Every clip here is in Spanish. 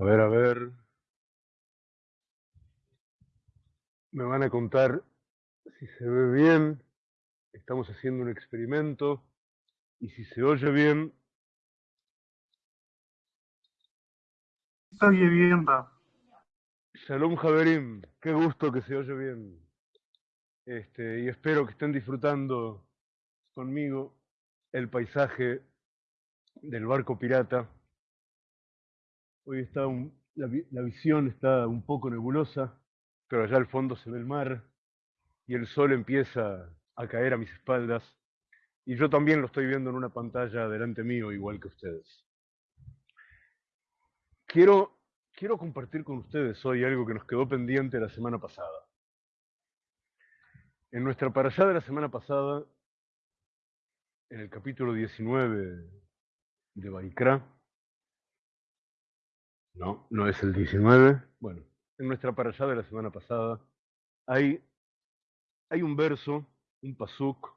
A ver, a ver. Me van a contar si se ve bien. Estamos haciendo un experimento. Y si se oye bien. Se oye bien, Ra. Shalom Javerim. Qué gusto que se oye bien. Este, y espero que estén disfrutando conmigo el paisaje del barco pirata. Hoy está la, visión está un poco nebulosa, pero allá al fondo se ve el mar y el sol empieza a caer a mis espaldas. Y yo también lo estoy viendo en una pantalla delante mío, igual que ustedes. Quiero, quiero compartir con ustedes hoy algo que nos quedó pendiente la semana pasada. En nuestra parashá de la semana pasada, en el capítulo 19 de Baikra, no, no es el 19, bueno, en nuestra parashá de la semana pasada, hay, hay un verso, un pasuk,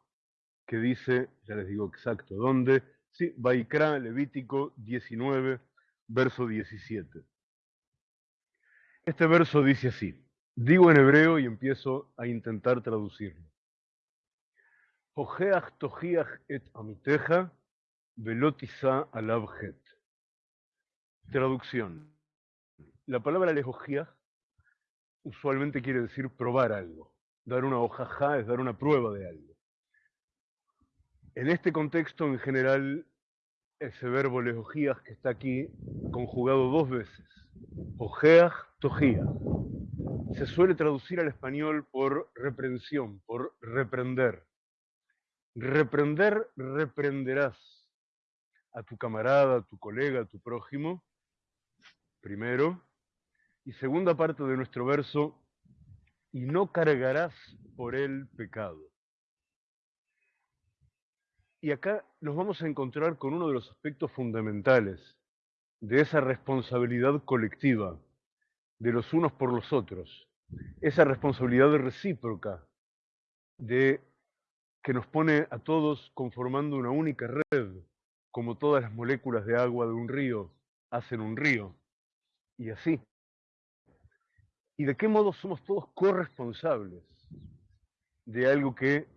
que dice, ya les digo exacto dónde, sí, Baikra, Levítico 19, verso 17. Este verso dice así, Digo en hebreo y empiezo a intentar traducirlo. Hojeach tojiach et amiteja velotisa alabjet. Traducción. La palabra lejojiach usualmente quiere decir probar algo. Dar una hojaja es dar una prueba de algo. En este contexto, en general, ese verbo lejojiach que está aquí conjugado dos veces. Hojeach tojiach se suele traducir al español por reprensión, por reprender. Reprender, reprenderás a tu camarada, a tu colega, a tu prójimo, primero. Y segunda parte de nuestro verso, y no cargarás por el pecado. Y acá nos vamos a encontrar con uno de los aspectos fundamentales de esa responsabilidad colectiva de los unos por los otros, esa responsabilidad recíproca de que nos pone a todos conformando una única red, como todas las moléculas de agua de un río hacen un río, y así. ¿Y de qué modo somos todos corresponsables de algo que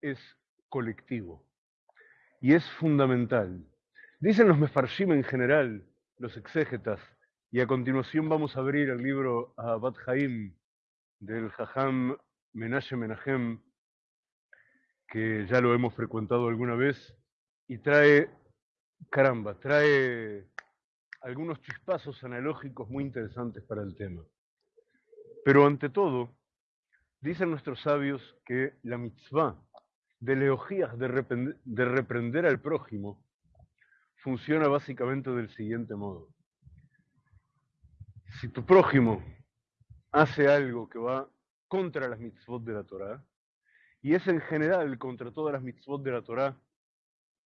es colectivo? Y es fundamental. Dicen los mefarshim en general, los exégetas, y a continuación vamos a abrir el libro Abad Haim del Jajam Menashe Menahem, que ya lo hemos frecuentado alguna vez, y trae, caramba, trae algunos chispazos analógicos muy interesantes para el tema. Pero ante todo, dicen nuestros sabios que la mitzvah de leogías de, de reprender al prójimo funciona básicamente del siguiente modo si tu prójimo hace algo que va contra las mitzvot de la Torah, y es en general contra todas las mitzvot de la Torah,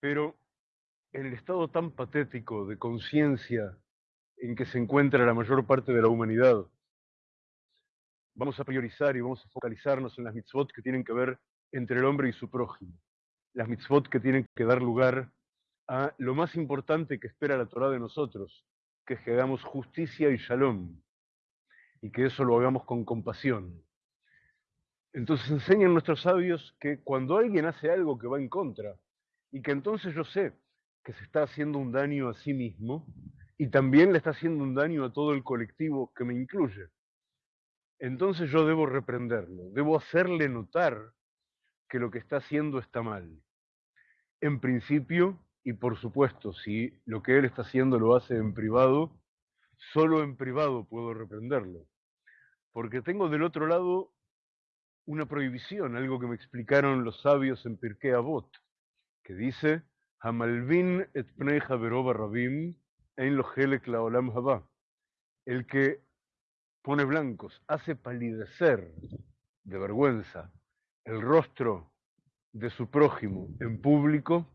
pero el estado tan patético de conciencia en que se encuentra la mayor parte de la humanidad, vamos a priorizar y vamos a focalizarnos en las mitzvot que tienen que ver entre el hombre y su prójimo, las mitzvot que tienen que dar lugar a lo más importante que espera la Torah de nosotros, que hagamos justicia y shalom, y que eso lo hagamos con compasión. Entonces enseñan nuestros sabios que cuando alguien hace algo que va en contra, y que entonces yo sé que se está haciendo un daño a sí mismo, y también le está haciendo un daño a todo el colectivo que me incluye, entonces yo debo reprenderlo, debo hacerle notar que lo que está haciendo está mal. En principio, y por supuesto, si lo que él está haciendo lo hace en privado, solo en privado puedo reprenderlo. Porque tengo del otro lado una prohibición, algo que me explicaron los sabios en Pirkei Avot, que dice, Hamalvin et pneja rabim en lo laolam haba. El que pone blancos, hace palidecer de vergüenza el rostro de su prójimo en público,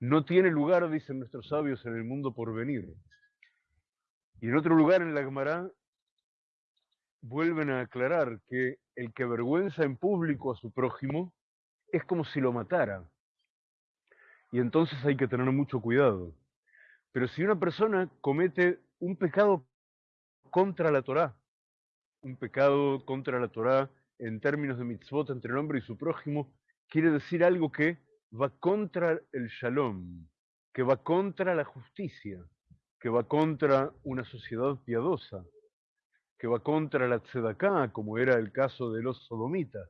no tiene lugar, dicen nuestros sabios, en el mundo por venir. Y en otro lugar, en la Gemara, vuelven a aclarar que el que avergüenza en público a su prójimo es como si lo matara. Y entonces hay que tener mucho cuidado. Pero si una persona comete un pecado contra la Torá. Un pecado contra la Torá en términos de mitzvot entre el hombre y su prójimo quiere decir algo que va contra el shalom, que va contra la justicia, que va contra una sociedad piadosa, que va contra la tzedaká, como era el caso de los sodomitas.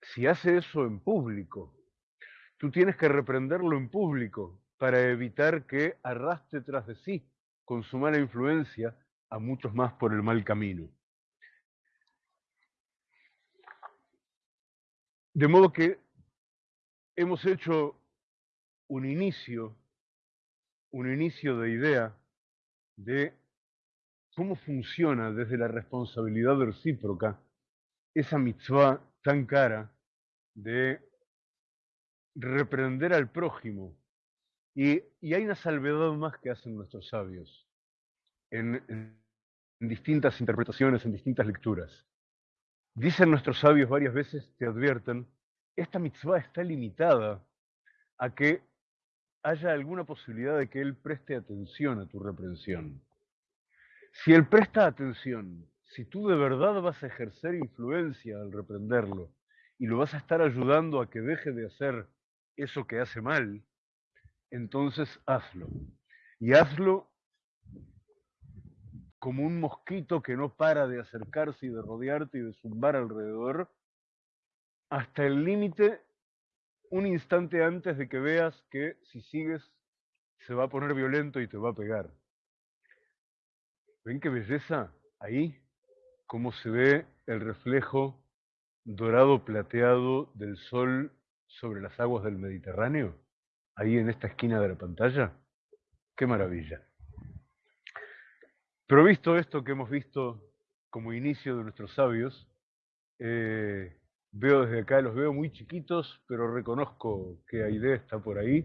Si hace eso en público, tú tienes que reprenderlo en público para evitar que arrastre tras de sí, con su mala influencia, a muchos más por el mal camino. De modo que hemos hecho un inicio, un inicio de idea de cómo funciona desde la responsabilidad recíproca esa mitzvah tan cara de reprender al prójimo. Y, hay una salvedad más que hacen nuestros sabios en, distintas interpretaciones, en distintas lecturas. Dicen nuestros sabios varias veces, te advierten, esta mitzvah está limitada a que haya alguna posibilidad de que él preste atención a tu reprensión. Si él presta atención, si tú de verdad vas a ejercer influencia al reprenderlo y lo vas a estar ayudando a que deje de hacer eso que hace mal, entonces hazlo. Y hazlo como un mosquito que no para de acercarse y de rodearte y de zumbar alrededor, hasta el límite un instante antes de que veas que si sigues se va a poner violento y te va a pegar. ¿Ven qué belleza? Ahí, cómo se ve el reflejo dorado plateado del sol sobre las aguas del Mediterráneo, ahí en esta esquina de la pantalla. ¡Qué maravilla! Pero visto esto que hemos visto como inicio de nuestros sabios, eh, Veo desde acá, los veo muy chiquitos, pero reconozco que Aide está por ahí.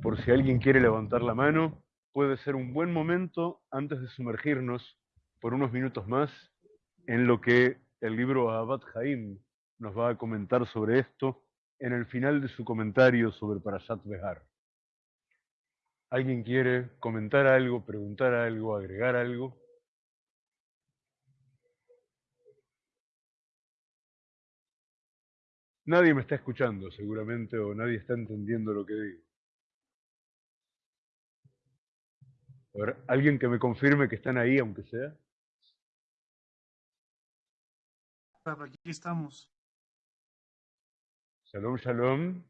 Por si alguien quiere levantar la mano, puede ser un buen momento antes de sumergirnos por unos minutos más en lo que el libro Abad Jaim nos va a comentar sobre esto en el final de su comentario sobre Parashat Behar. ¿Alguien quiere comentar algo, preguntar algo, agregar algo? Nadie me está escuchando seguramente o nadie está entendiendo lo que digo. A ver, ¿alguien que me confirme que están ahí, aunque sea? Aquí estamos. Shalom, shalom.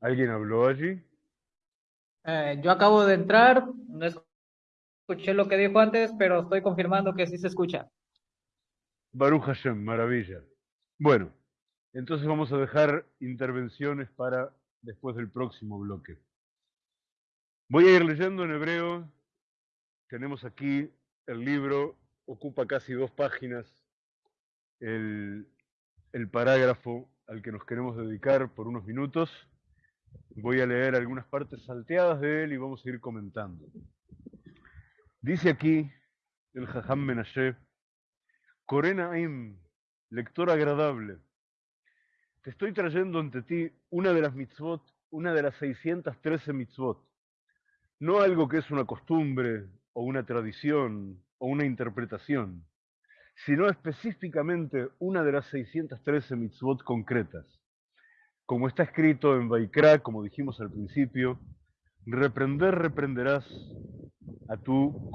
¿Alguien habló allí? Eh, yo acabo de entrar, no escuché lo que dijo antes, pero estoy confirmando que sí se escucha. Baruch Hashem, maravilla. Bueno, entonces vamos a dejar intervenciones para después del próximo bloque. Voy a ir leyendo en hebreo. Tenemos aquí el libro, ocupa casi dos páginas el, parágrafo al que nos queremos dedicar por unos minutos. Voy a leer algunas partes salteadas de él y vamos a ir comentando. Dice aquí el Jajam Menashe, Corenaim, lector agradable, te estoy trayendo ante ti una de las mitzvot, una de las 613 mitzvot, no algo que es una costumbre o una tradición o una interpretación, sino específicamente una de las 613 mitzvot concretas. Como está escrito en Vaikra, como dijimos al principio, reprender reprenderás a tu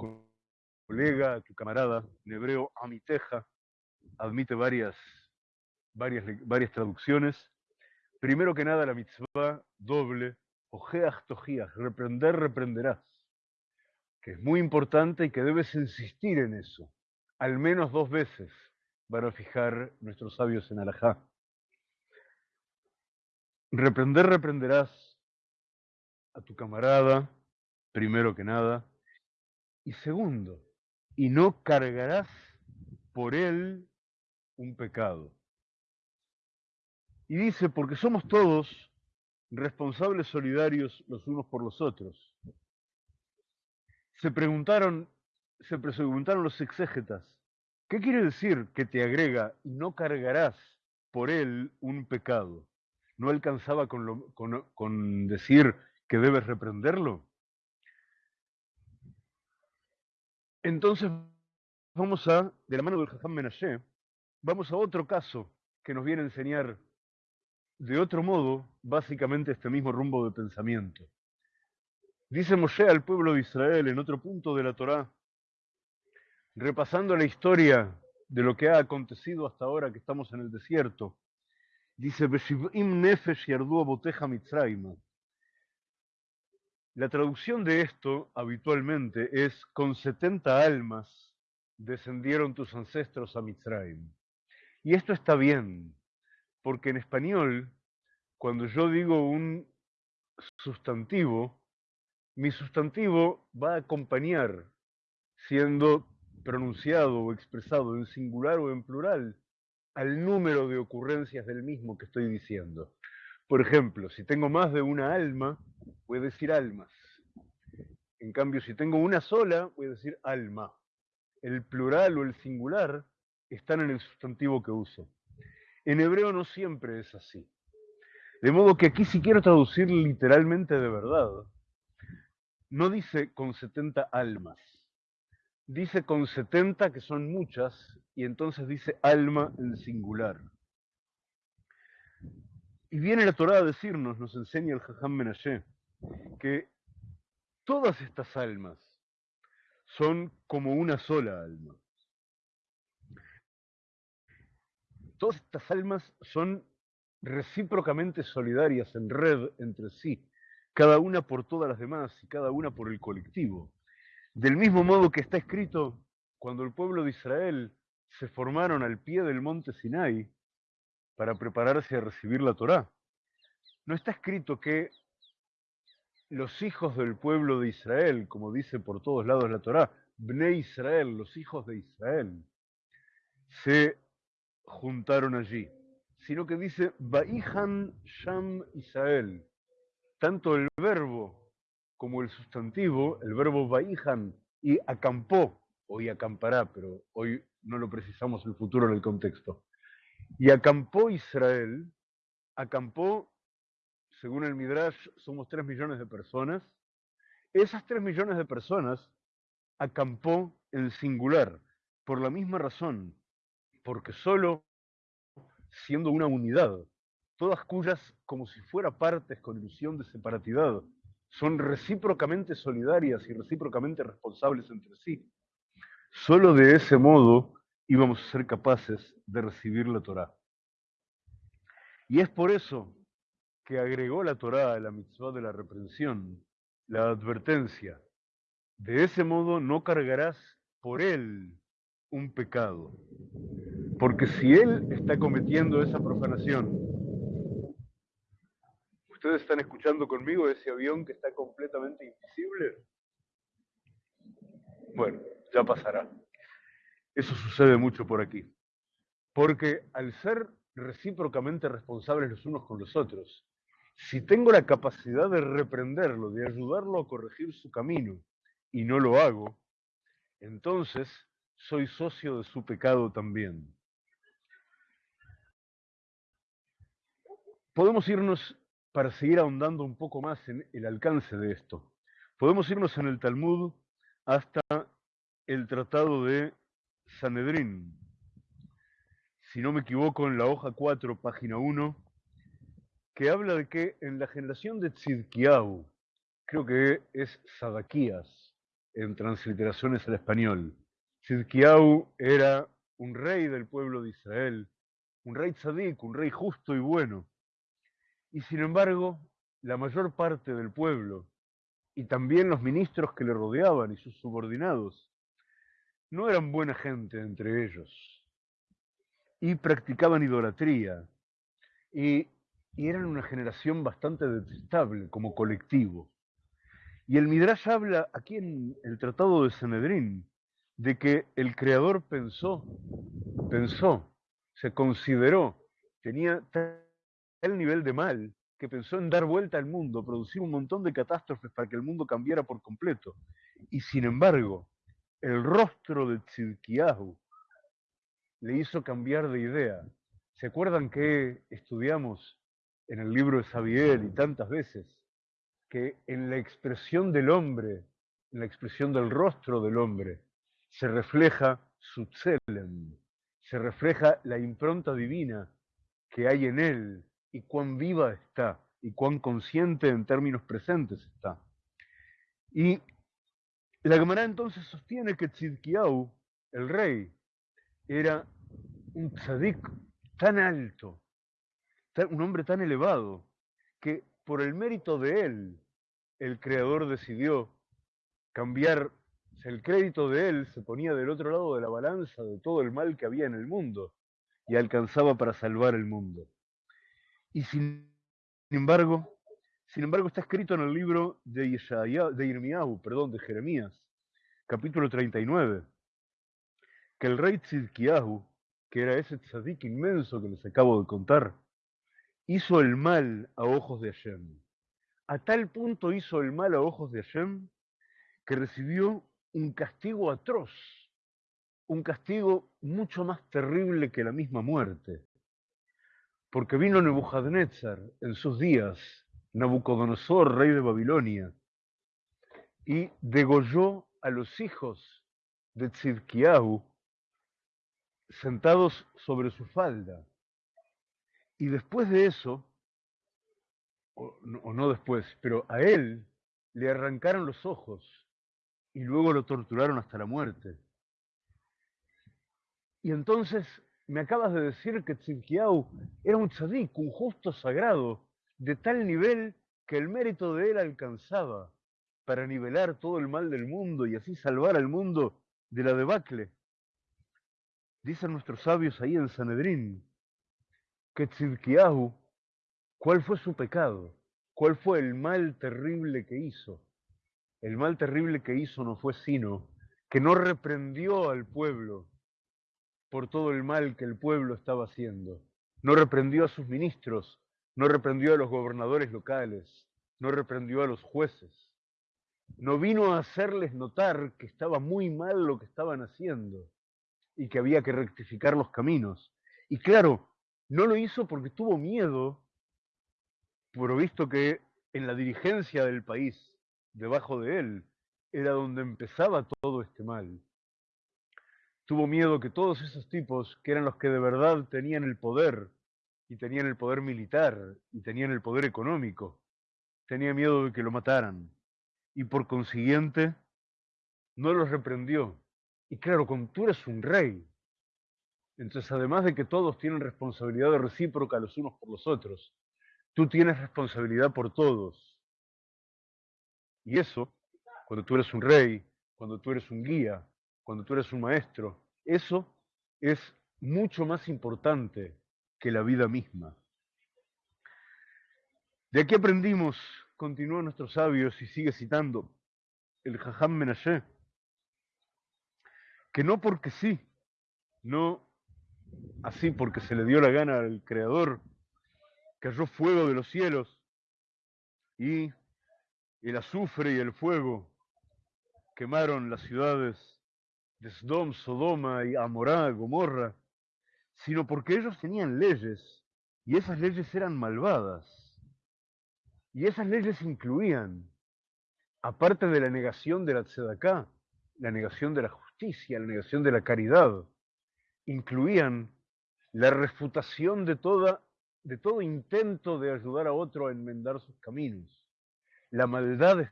colega, a tu camarada, en hebreo amiteja, admite varias, varias, varias traducciones. Primero que nada, la mitzvah doble, ojeach tojiach, reprender, reprenderás, que es muy importante y que debes insistir en eso, al menos dos veces, van a fijar nuestros sabios en Alajá. Reprender, reprenderás a tu camarada, primero que nada, y segundo, y no cargarás por él un pecado. Y dice, porque somos todos responsables solidarios los unos por los otros. Se preguntaron, se preguntaron los exégetas, ¿qué quiere decir que te agrega y no cargarás por él un pecado? ¿No alcanzaba con, decir que debes reprenderlo? Entonces, vamos a, de la mano del Jajam Menashe, vamos a otro caso que nos viene a enseñar de otro modo, básicamente, este mismo rumbo de pensamiento. Dice Moshe al pueblo de Israel en otro punto de la Torá, repasando la historia de lo que ha acontecido hasta ahora que estamos en el desierto, dice, La traducción de esto habitualmente es, con 70 almas descendieron tus ancestros a Mitzrayim. Y esto está bien, porque en español, cuando yo digo un sustantivo, mi sustantivo va a acompañar, siendo pronunciado o expresado en singular o en plural, al número de ocurrencias del mismo que estoy diciendo. Por ejemplo, si tengo más de una alma, voy a decir almas. En cambio, si tengo una sola, voy a decir alma. El plural o el singular están en el sustantivo que uso. En hebreo no siempre es así. De modo que aquí si quiero traducir literalmente de verdad, no dice con 70 almas, dice con 70 que son muchas y entonces dice alma en singular. Y viene la Torá a decirnos, nos enseña el Jajam Menashe, que todas estas almas son como una sola alma. Todas estas almas son recíprocamente solidarias en red entre sí, cada una por todas las demás y cada una por el colectivo. Del mismo modo que está escrito cuando el pueblo de Israel se formaron al pie del monte Sinai para prepararse a recibir la Torá. No está escrito que los hijos del pueblo de Israel, como dice por todos lados la Torá, Bne Israel, los hijos de Israel, se juntaron allí, sino que dice Baihan Sham Israel. Tanto el verbo como el sustantivo, el verbo Baihan y acampó, hoy acampará, pero hoy no lo precisamos el futuro en el contexto. Y acampó Israel, acampó, según el Midrash, somos tres millones de personas. Esas tres millones de personas acampó en singular, por la misma razón, porque solo siendo una unidad, todas cuyas, como si fuera partes con ilusión de separatidad, son recíprocamente solidarias y recíprocamente responsables entre sí, solo de ese modo íbamos a ser capaces de recibir la Torá. Y es por eso que agregó la Torá a la mitzvah de la reprensión, la advertencia. De ese modo no cargarás por él un pecado. Porque si él está cometiendo esa profanación, ¿ustedes están escuchando conmigo ese avión que está completamente invisible? Bueno, ya pasará. Eso sucede mucho por aquí. Porque al ser recíprocamente responsables los unos con los otros, si tengo la capacidad de reprenderlo, de ayudarlo a corregir su camino, y no lo hago, entonces soy socio de su pecado también. Podemos irnos, para seguir ahondando un poco más en el alcance de esto, podemos irnos en el Talmud hasta el tratado de Sanedrín. Si no me equivoco, en la hoja 4, página 1, que habla de que en la generación de Tzidkiau, creo que es Sadaquías, en transliteraciones al español, Sidkiau era un rey del pueblo de Israel, un rey tzadik, un rey justo y bueno. Y sin embargo, la mayor parte del pueblo, y también los ministros que le rodeaban y sus subordinados, no eran buena gente entre ellos. Y practicaban idolatría. Y, eran una generación bastante detestable como colectivo. Y el Midrash habla aquí en el Tratado de Sanedrín de que el creador pensó, pensó, se consideró, tenía tal nivel de mal que pensó en dar vuelta al mundo, producir un montón de catástrofes para que el mundo cambiara por completo. Y sin embargo, el rostro de Tzidkiyahu le hizo cambiar de idea. ¿Se acuerdan que estudiamos en el libro de Sabiel y tantas veces que en la expresión del hombre, en la expresión del rostro del hombre, se refleja su tselem, se refleja la impronta divina que hay en él y cuán viva está y cuán consciente en términos presentes está. Y la Gemara entonces sostiene que Tzidkiyahu, el rey, era un tzadik tan alto, un hombre tan elevado, que por el mérito de él, el creador decidió cambiar el crédito de él se ponía del otro lado de la balanza de todo el mal que había en el mundo y alcanzaba para salvar el mundo. Y sin embargo, sin embargo está escrito en el libro de, de perdón, de Jeremías, capítulo 39, que el rey Tzidkiyahu, que era ese tzadik inmenso que les acabo de contar, hizo el mal a ojos de Hashem. A tal punto hizo el mal a ojos de Hashem que recibió un castigo atroz, un castigo mucho más terrible que la misma muerte. Porque vino Nebuchadnezzar en sus días, Nabucodonosor, rey de Babilonia, y degolló a los hijos de Tzidkiahu sentados sobre su falda. Y después de eso, o no, o no después, pero a él le arrancaron los ojos y luego lo torturaron hasta la muerte. Y entonces me acabas de decir que Tzidkiyahu era un tzadik, un justo sagrado, de tal nivel que el mérito de él alcanzaba para nivelar todo el mal del mundo y así salvar al mundo de la debacle. Dicen nuestros sabios ahí en Sanedrín que Tzidkiyahu, ¿cuál fue su pecado? ¿Cuál fue el mal terrible que hizo? El mal terrible que hizo no fue sino que no reprendió al pueblo por todo el mal que el pueblo estaba haciendo. No reprendió a sus ministros, no reprendió a los gobernadores locales, no reprendió a los jueces. No vino a hacerles notar que estaba muy mal lo que estaban haciendo y que había que rectificar los caminos. Y claro, no lo hizo porque tuvo miedo, por visto que en la dirigencia del país debajo de él, era donde empezaba todo este mal. Tuvo miedo que todos esos tipos, que eran los que de verdad tenían el poder, y tenían el poder militar, y tenían el poder económico, tenía miedo de que lo mataran. Y por consiguiente, no los reprendió. Y claro, como tú eres un rey, entonces además de que todos tienen responsabilidad recíproca los unos por los otros, tú tienes responsabilidad por todos. Y eso, cuando tú eres un rey, cuando tú eres un guía, cuando tú eres un maestro, eso es mucho más importante que la vida misma. De aquí aprendimos, continúa nuestros sabios y sigue citando el Jajam Menashe, que no porque sí, no así porque se le dio la gana al Creador, cayó fuego de los cielos y el azufre y el fuego quemaron las ciudades de Sodoma y Amorá, Gomorra, sino porque ellos tenían leyes y esas leyes eran malvadas. Y esas leyes incluían, aparte de la negación de la tzedaká, la negación de la justicia, la negación de la caridad, incluían la refutación de, toda, de todo intento de ayudar a otro a enmendar sus caminos la maldad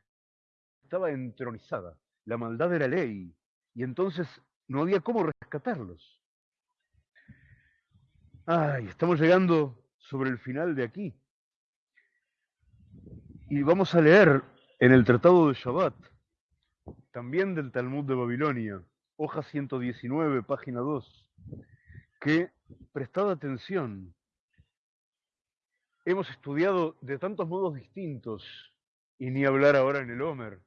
estaba entronizada, la maldad era ley, y entonces no había cómo rescatarlos. Ay, estamos llegando sobre el final de aquí. Y vamos a leer en el Tratado de Shabbat, también del Talmud de Babilonia, hoja 119, página 2, que, prestad atención, hemos estudiado de tantos modos distintos y ni hablar ahora en el Homer,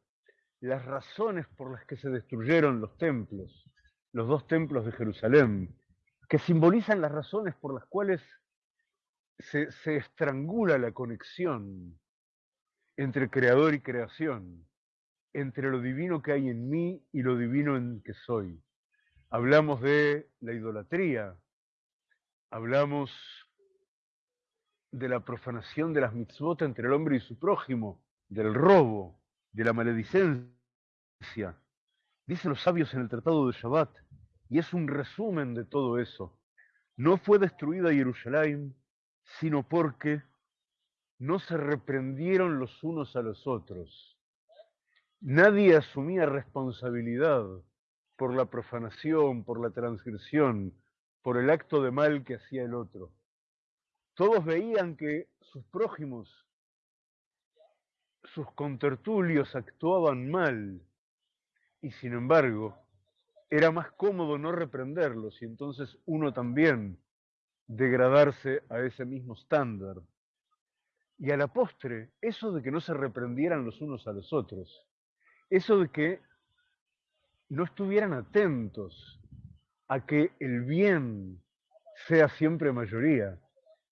las razones por las que se destruyeron los templos, los dos templos de Jerusalén, que simbolizan las razones por las cuales se, estrangula la conexión entre creador y creación, entre lo divino que hay en mí y lo divino en que soy. Hablamos de la idolatría, hablamos de la profanación de las mitzvot entre el hombre y su prójimo, del robo, de la maledicencia, Dicen los sabios en el Tratado de Shabbat, y es un resumen de todo eso. No fue destruida Jerusalén, sino porque no se reprendieron los unos a los otros. Nadie asumía responsabilidad por la profanación, por la transgresión, por el acto de mal que hacía el otro. Todos veían que sus prójimos, sus contertulios actuaban mal y sin embargo era más cómodo no reprenderlos y entonces uno también degradarse a ese mismo estándar. Y a la postre, eso de que no se reprendieran los unos a los otros, eso de que no estuvieran atentos a que el bien sea siempre mayoría,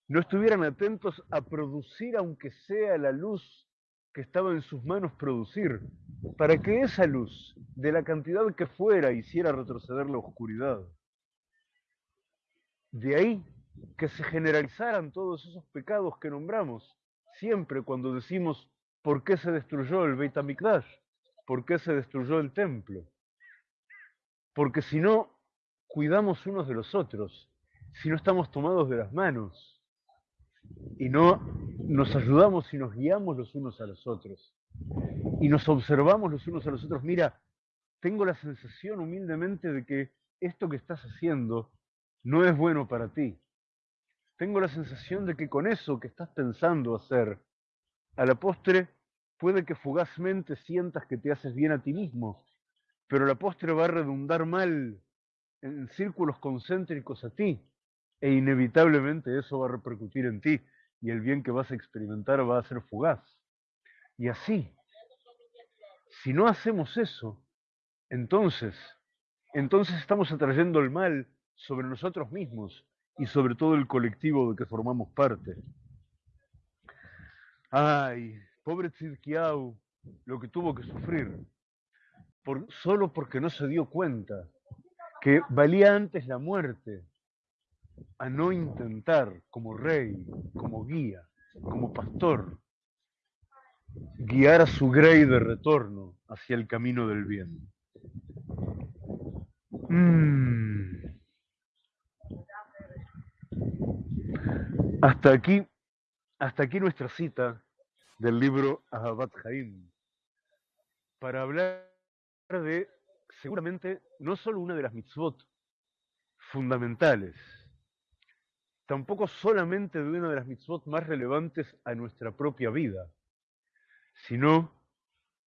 no estuvieran atentos a producir aunque sea la luz que estaba en sus manos producir, para que esa luz, de la cantidad que fuera, hiciera retroceder la oscuridad. De ahí que se generalizaran todos esos pecados que nombramos, siempre cuando decimos por qué se destruyó el Beit HaMikdash, por qué se destruyó el templo. Porque si no cuidamos unos de los otros, si no estamos tomados de las manos y no nos ayudamos y nos guiamos los unos a los otros. Y nos observamos los unos a los otros, mira, tengo la sensación humildemente de que esto que estás haciendo no es bueno para ti. Tengo la sensación de que con eso que estás pensando hacer, a la postre puede que fugazmente sientas que te haces bien a ti mismo, pero la postre va a redundar mal en círculos concéntricos a ti, e inevitablemente eso va a repercutir en ti, y el bien que vas a experimentar va a ser fugaz. Y así, si no hacemos eso, entonces, entonces estamos atrayendo el mal sobre nosotros mismos y sobre todo el colectivo de que formamos parte. Ay, pobre Tzidkiau, lo que tuvo que sufrir, solo porque no se dio cuenta que valía antes la muerte a no intentar como rey, como guía, como pastor, guiar a su grey de retorno hacia el camino del bien. Mm. Hasta aquí, hasta aquí nuestra cita del libro Ahabat Haim, para hablar de seguramente no solo una de las mitzvot fundamentales, tampoco solamente de una de las mitzvot más relevantes a nuestra propia vida, sino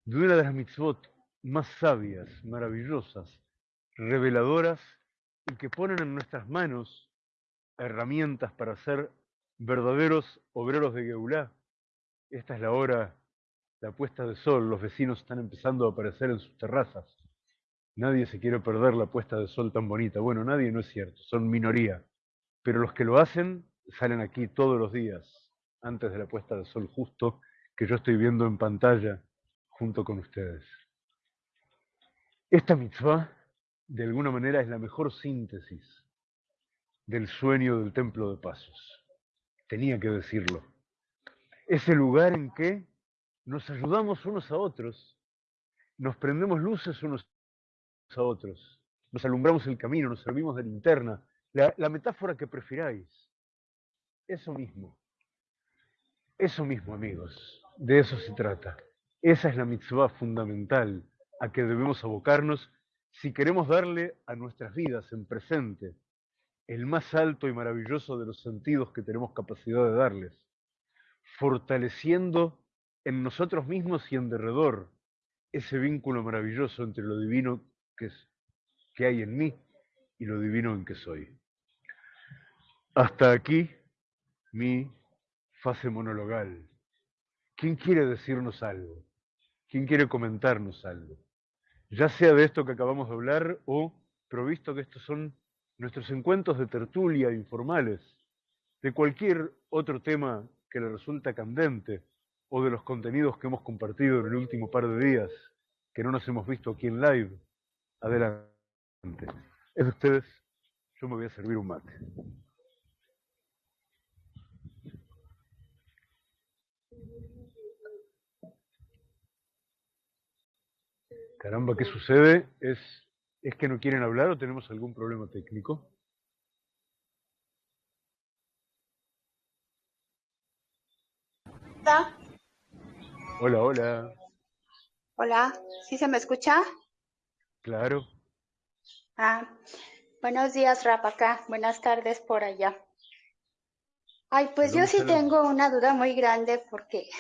de una de las mitzvot más sabias, maravillosas, reveladoras y que ponen en nuestras manos herramientas para ser verdaderos obreros de Geulá. Esta es la hora, la puesta de sol, los vecinos están empezando a aparecer en sus terrazas. Nadie se quiere perder la puesta de sol tan bonita. Bueno, nadie no es cierto, son minoría. Pero los que lo hacen salen aquí todos los días, antes de la puesta de sol justo, que yo estoy viendo en pantalla junto con ustedes. Esta mitzvah, de alguna manera, es la mejor síntesis del sueño del templo de pasos. Tenía que decirlo. Es el lugar en que nos ayudamos unos a otros, nos prendemos luces unos a otros, nos alumbramos el camino, nos servimos de linterna, la, metáfora que prefiráis. Eso mismo. Eso mismo, amigos. De eso se trata. Esa es la mitzvah fundamental a que debemos abocarnos si queremos darle a nuestras vidas en presente el más alto y maravilloso de los sentidos que tenemos capacidad de darles, fortaleciendo en nosotros mismos y en derredor ese vínculo maravilloso entre lo divino que, es, que hay en mí y lo divino en que soy. Hasta aquí mi fase monologal. ¿Quién quiere decirnos algo? ¿Quién quiere comentarnos algo? Ya sea de esto que acabamos de hablar o provisto que estos son nuestros encuentros de tertulia informales, de cualquier otro tema que le resulta candente o de los contenidos que hemos compartido en el último par de días que no nos hemos visto aquí en live. Adelante. Es de ustedes, yo me voy a servir un mate. Caramba, ¿qué sucede? ¿Es, ¿Es que no quieren hablar o tenemos algún problema técnico? Hola, hola. Hola, ¿sí se me escucha? Claro. Ah, buenos días, Rapacá. Buenas tardes por allá. Ay, pues yo sí tengo una duda muy grande porque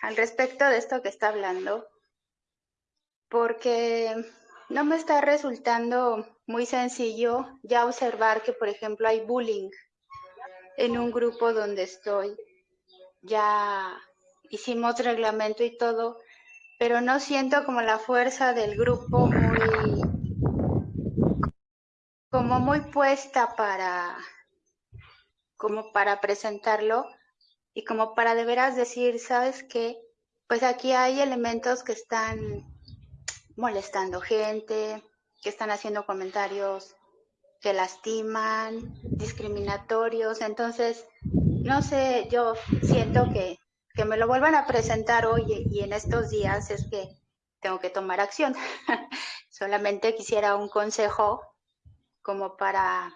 al respecto de esto que está hablando, porque no me está resultando muy sencillo ya observar que, por ejemplo, hay bullying en un grupo donde estoy. Ya hicimos reglamento y todo, pero no siento como la fuerza del grupo muy, como muy puesta para, como para presentarlo y como para de veras decir, ¿sabes qué? Pues aquí hay elementos que están molestando gente, que están haciendo comentarios que lastiman, discriminatorios. Entonces, no sé, yo siento que, que me lo vuelvan a presentar hoy y en estos días es que tengo que tomar acción. Solamente quisiera un consejo como para,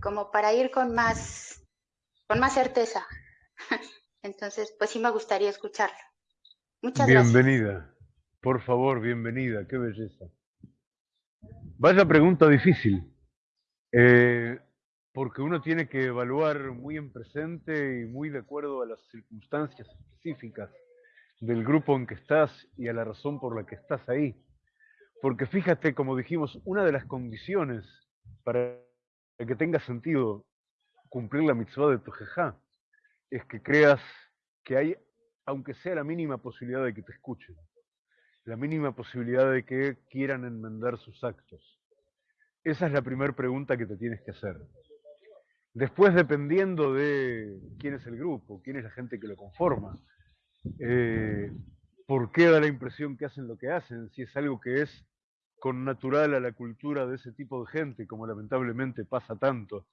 como para ir con más, con más certeza. Entonces, pues sí me gustaría escucharlo. Muchas gracias. Bienvenida. Por favor, bienvenida. Qué belleza. Vaya pregunta difícil. Eh, porque uno tiene que evaluar muy en presente y muy de acuerdo a las circunstancias específicas del grupo en que estás y a la razón por la que estás ahí. Porque fíjate, como dijimos, una de las condiciones para que tenga sentido cumplir la mitzvah de tu jejá es que creas que hay, aunque sea la mínima posibilidad de que te escuchen, la mínima posibilidad de que quieran enmendar sus actos. Esa es la primera pregunta que te tienes que hacer. Después, dependiendo de quién es el grupo, quién es la gente que lo conforma, eh, por qué da la impresión que hacen lo que hacen, si es algo que es con natural a la cultura de ese tipo de gente, como lamentablemente pasa tanto.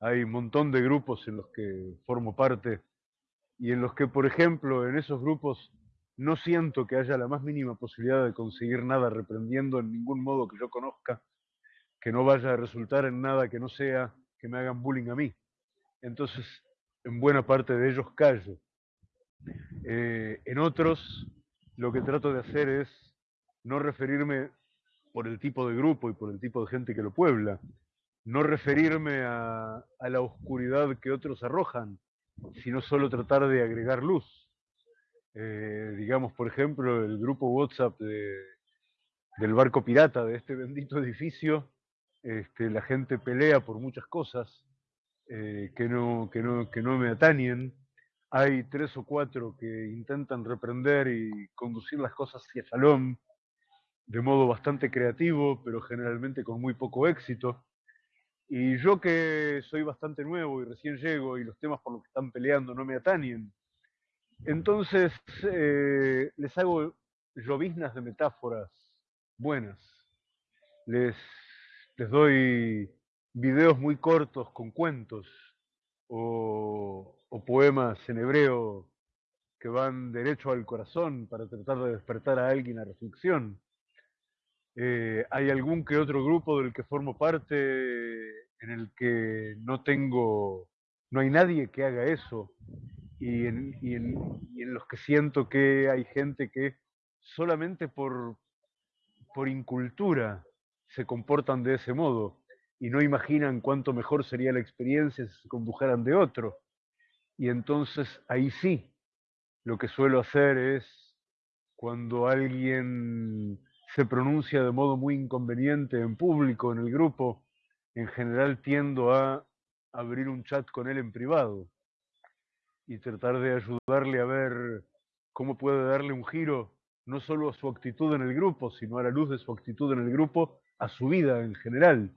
Hay un montón de grupos en los que formo parte y en los que, por ejemplo, en esos grupos no siento que haya la más mínima posibilidad de conseguir nada reprendiendo en ningún modo que yo conozca, que no vaya a resultar en nada que no sea que me hagan bullying a mí. Entonces, en buena parte de ellos callo. Eh, en otros, lo que trato de hacer es no referirme por el tipo de grupo y por el tipo de gente que lo puebla, no referirme a, a la oscuridad que otros arrojan, sino solo tratar de agregar luz. Eh, digamos, por ejemplo, el grupo WhatsApp de, del barco pirata de este bendito edificio, este, la gente pelea por muchas cosas eh, que, no, que, no, que no me atañen. Hay tres o cuatro que intentan reprender y conducir las cosas hacia Shalom de modo bastante creativo, pero generalmente con muy poco éxito. Y yo que soy bastante nuevo y recién llego y los temas por los que están peleando no me atañen, entonces eh, les hago lloviznas de metáforas buenas. Les, les doy videos muy cortos con cuentos o, poemas en hebreo que van derecho al corazón para tratar de despertar a alguien a reflexión. Eh, hay algún que otro grupo del que formo parte en el que no tengo, no hay nadie que haga eso y en, los que siento que hay gente que solamente por, por incultura se comportan de ese modo y no imaginan cuánto mejor sería la experiencia si se condujeran de otro. Y entonces ahí sí, lo que suelo hacer es cuando alguien se pronuncia de modo muy inconveniente en público, en el grupo, en general tiendo a abrir un chat con él en privado y tratar de ayudarle a ver cómo puede darle un giro, no solo a su actitud en el grupo, sino a la luz de su actitud en el grupo, a su vida en general.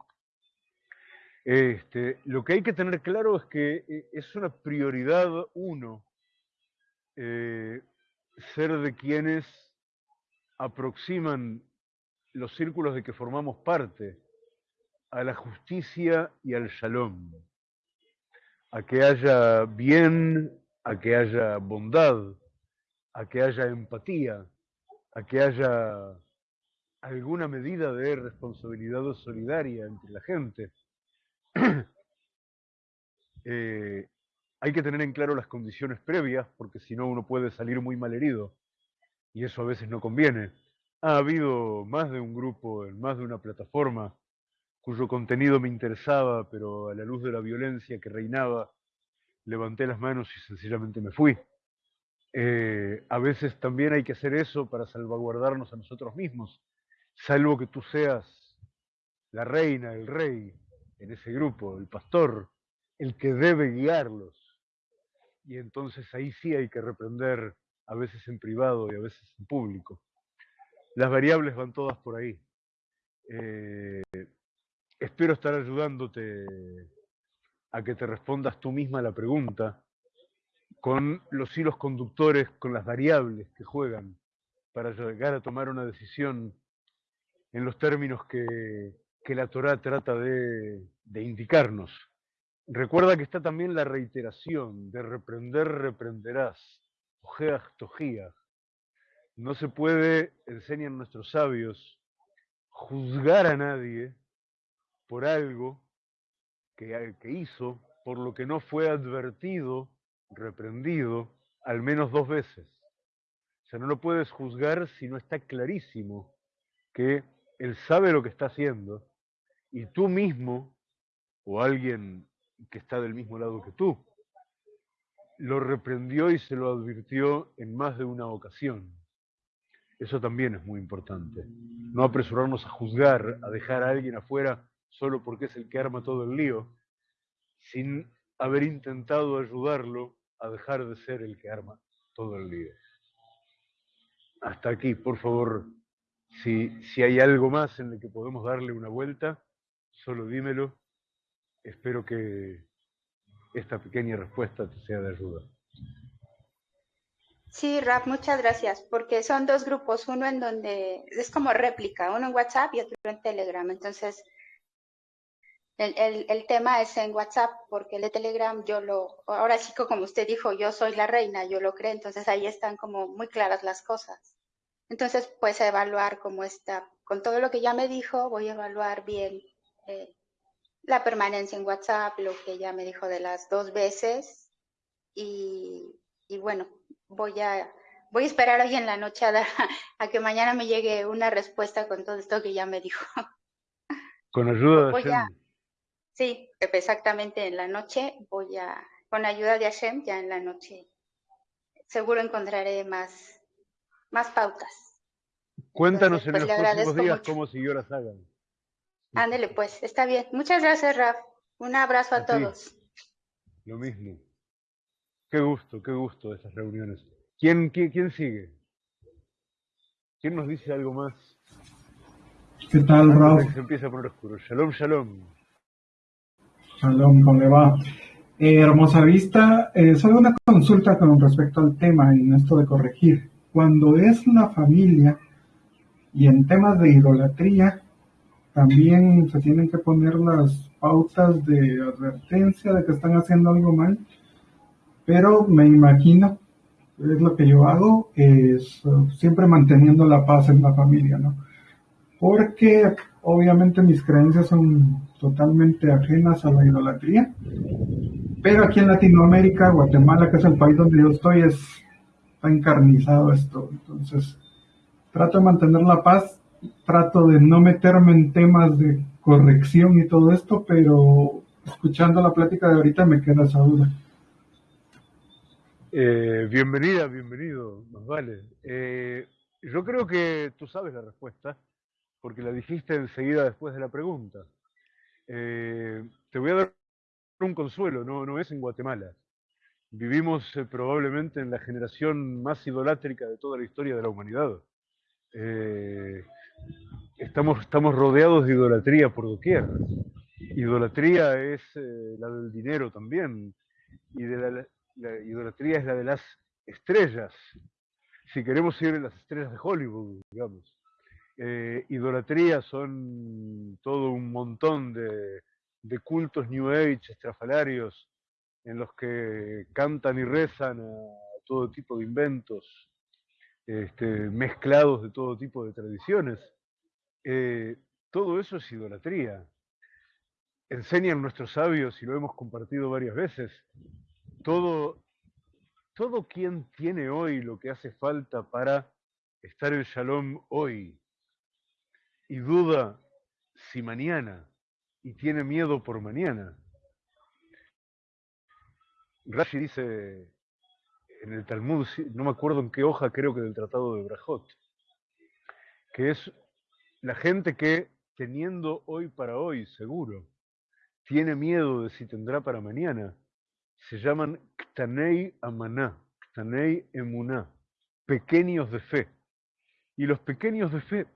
Este, lo que hay que tener claro es que eh, es una prioridad uno eh, ser de quienes aproximan los círculos de que formamos parte a la justicia y al shalom, a que haya bien, a que haya bondad, a que haya empatía, a que haya alguna medida de responsabilidad solidaria entre la gente. Eh, hay que tener en claro las condiciones previas, porque si no uno puede salir muy mal herido, y eso a veces no conviene. Ha habido más de un grupo en más de una plataforma cuyo contenido me interesaba, pero a la luz de la violencia que reinaba, levanté las manos y sencillamente me fui. Eh, a veces también hay que hacer eso para salvaguardarnos a nosotros mismos, salvo que tú seas la reina, el rey en ese grupo, el pastor, el que debe guiarlos. Y entonces ahí sí hay que reprender, a veces en privado y a veces en público. Las variables van todas por ahí. Eh, espero estar ayudándote a que te respondas tú misma la pregunta con los hilos conductores, con las variables que juegan para llegar a tomar una decisión en los términos que, la Torah trata de, de indicarnos. Recuerda que está también la reiteración de reprender, reprenderás, ojeas, tojías. No se puede, enseñan nuestros sabios, juzgar a nadie por algo que, hizo, por lo que no fue advertido, reprendido, al menos dos veces. O sea, no lo puedes juzgar si no está clarísimo que él sabe lo que está haciendo y tú mismo o alguien que está del mismo lado que tú. Lo reprendió y se lo advirtió en más de una ocasión. Eso también es muy importante. No apresurarnos a juzgar, a dejar a alguien afuera solo porque es el que arma todo el lío, sin haber intentado ayudarlo a dejar de ser el que arma todo el lío. Hasta aquí, por favor, si, si hay algo más en el que podemos darle una vuelta, solo dímelo espero que esta pequeña respuesta te sea de ayuda. Sí, Rap, muchas gracias, porque son dos grupos, uno en donde es como réplica, uno en WhatsApp y otro en Telegram. Entonces, el, el, el, tema es en WhatsApp, porque el de Telegram yo lo, ahora sí como usted dijo, yo soy la reina, yo lo creo, entonces ahí están como muy claras las cosas. Entonces, pues a evaluar cómo está, con todo lo que ya me dijo, voy a evaluar bien eh, la permanencia en WhatsApp, lo que ella me dijo de las dos veces. Y, y bueno, voy a, voy a esperar hoy en la noche a, dar, a, que mañana me llegue una respuesta con todo esto que ya me dijo. Con ayuda de Sí, exactamente en la noche voy a, con ayuda de Hashem, ya en la noche, seguro encontraré más, más pautas. Cuéntanos Entonces, pues, en le los próximos días mucho. cómo siguió la saga. Ándele pues, está bien. Muchas gracias, Raf. Un abrazo a, todos. Lo mismo. Qué gusto, qué gusto esas reuniones. ¿Quién, quién, quién sigue? ¿Quién nos dice algo más? ¿Qué tal, de que se empiece a poner oscuro. Shalom, shalom. Shalom, ¿cómo le va? Eh, hermosa vista, eh, solo una consulta con respecto al tema en esto de corregir. Cuando es la familia y en temas de idolatría, también se tienen que poner las pautas de advertencia de que están haciendo algo mal, pero me imagino, es lo que yo hago, es uh, siempre manteniendo la paz en la familia, ¿no? Porque obviamente mis creencias son totalmente ajenas a la idolatría, pero aquí en Latinoamérica, Guatemala, que es el país donde yo estoy, es, está encarnizado esto. Entonces, trato de mantener la paz, trato de no meterme en temas de corrección y todo esto, pero escuchando la plática de ahorita me queda esa duda. Eh, bienvenida, bienvenido, más vale. Eh, yo creo que tú sabes la respuesta, porque la dijiste enseguida después de la pregunta. Eh, te voy a dar un consuelo, no, no es en Guatemala. Vivimos eh, probablemente en la generación más idolátrica de toda la historia de la humanidad. Eh, estamos, estamos rodeados de idolatría por doquier. Idolatría es eh, la del dinero también, y de la, la idolatría es la de las estrellas. Si queremos ir en las estrellas de Hollywood, digamos. Eh, idolatría son todo un montón de, cultos New Age, estrafalarios, en los que cantan y rezan a todo tipo de inventos, este, mezclados de todo tipo de tradiciones. eh, todo eso es idolatría. Enseñan nuestros sabios, y lo hemos compartido varias veces, todo, todo quien tiene hoy lo que hace falta para estar en Shalom hoy y duda si mañana y tiene miedo por mañana. Rashi dice en el Talmud, no me acuerdo en qué hoja, creo que del Tratado de Brajot, que es la gente que teniendo hoy para hoy seguro, tiene miedo de si tendrá para mañana, se llaman Ktanei Amaná, Ktanei Emuná, pequeños de fe. Y los pequeños de fe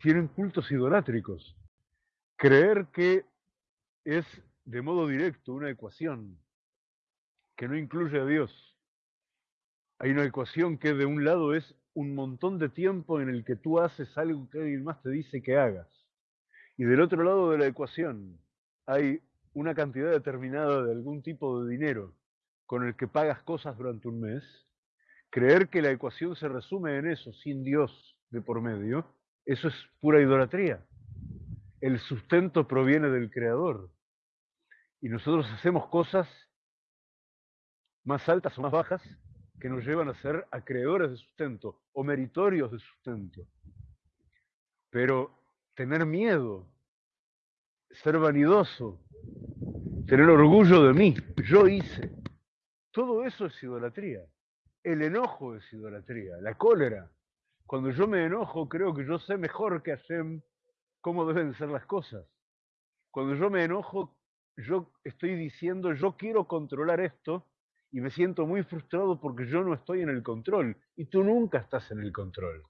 tienen cultos idolátricos. Creer que es de modo directo una ecuación que no incluye a Dios. Hay una ecuación que de un lado es un montón de tiempo en el que tú haces algo que alguien más te dice que hagas. Y del otro lado de la ecuación hay una cantidad determinada de algún tipo de dinero con el que pagas cosas durante un mes. Creer que la ecuación se resume en eso, sin Dios de por medio, eso es pura idolatría. El sustento proviene del Creador. Y nosotros hacemos cosas más altas o más bajas que nos llevan a ser acreedores de sustento o meritorios de sustento. Pero tener miedo, ser vanidoso, tener orgullo de mí, yo hice, todo eso es idolatría. El enojo es idolatría, la cólera. Cuando yo me enojo, creo que yo sé mejor que Hashem cómo deben ser las cosas. Cuando yo me enojo, yo estoy diciendo, yo quiero controlar esto y me siento muy frustrado porque yo no estoy en el control y tú nunca estás en el control.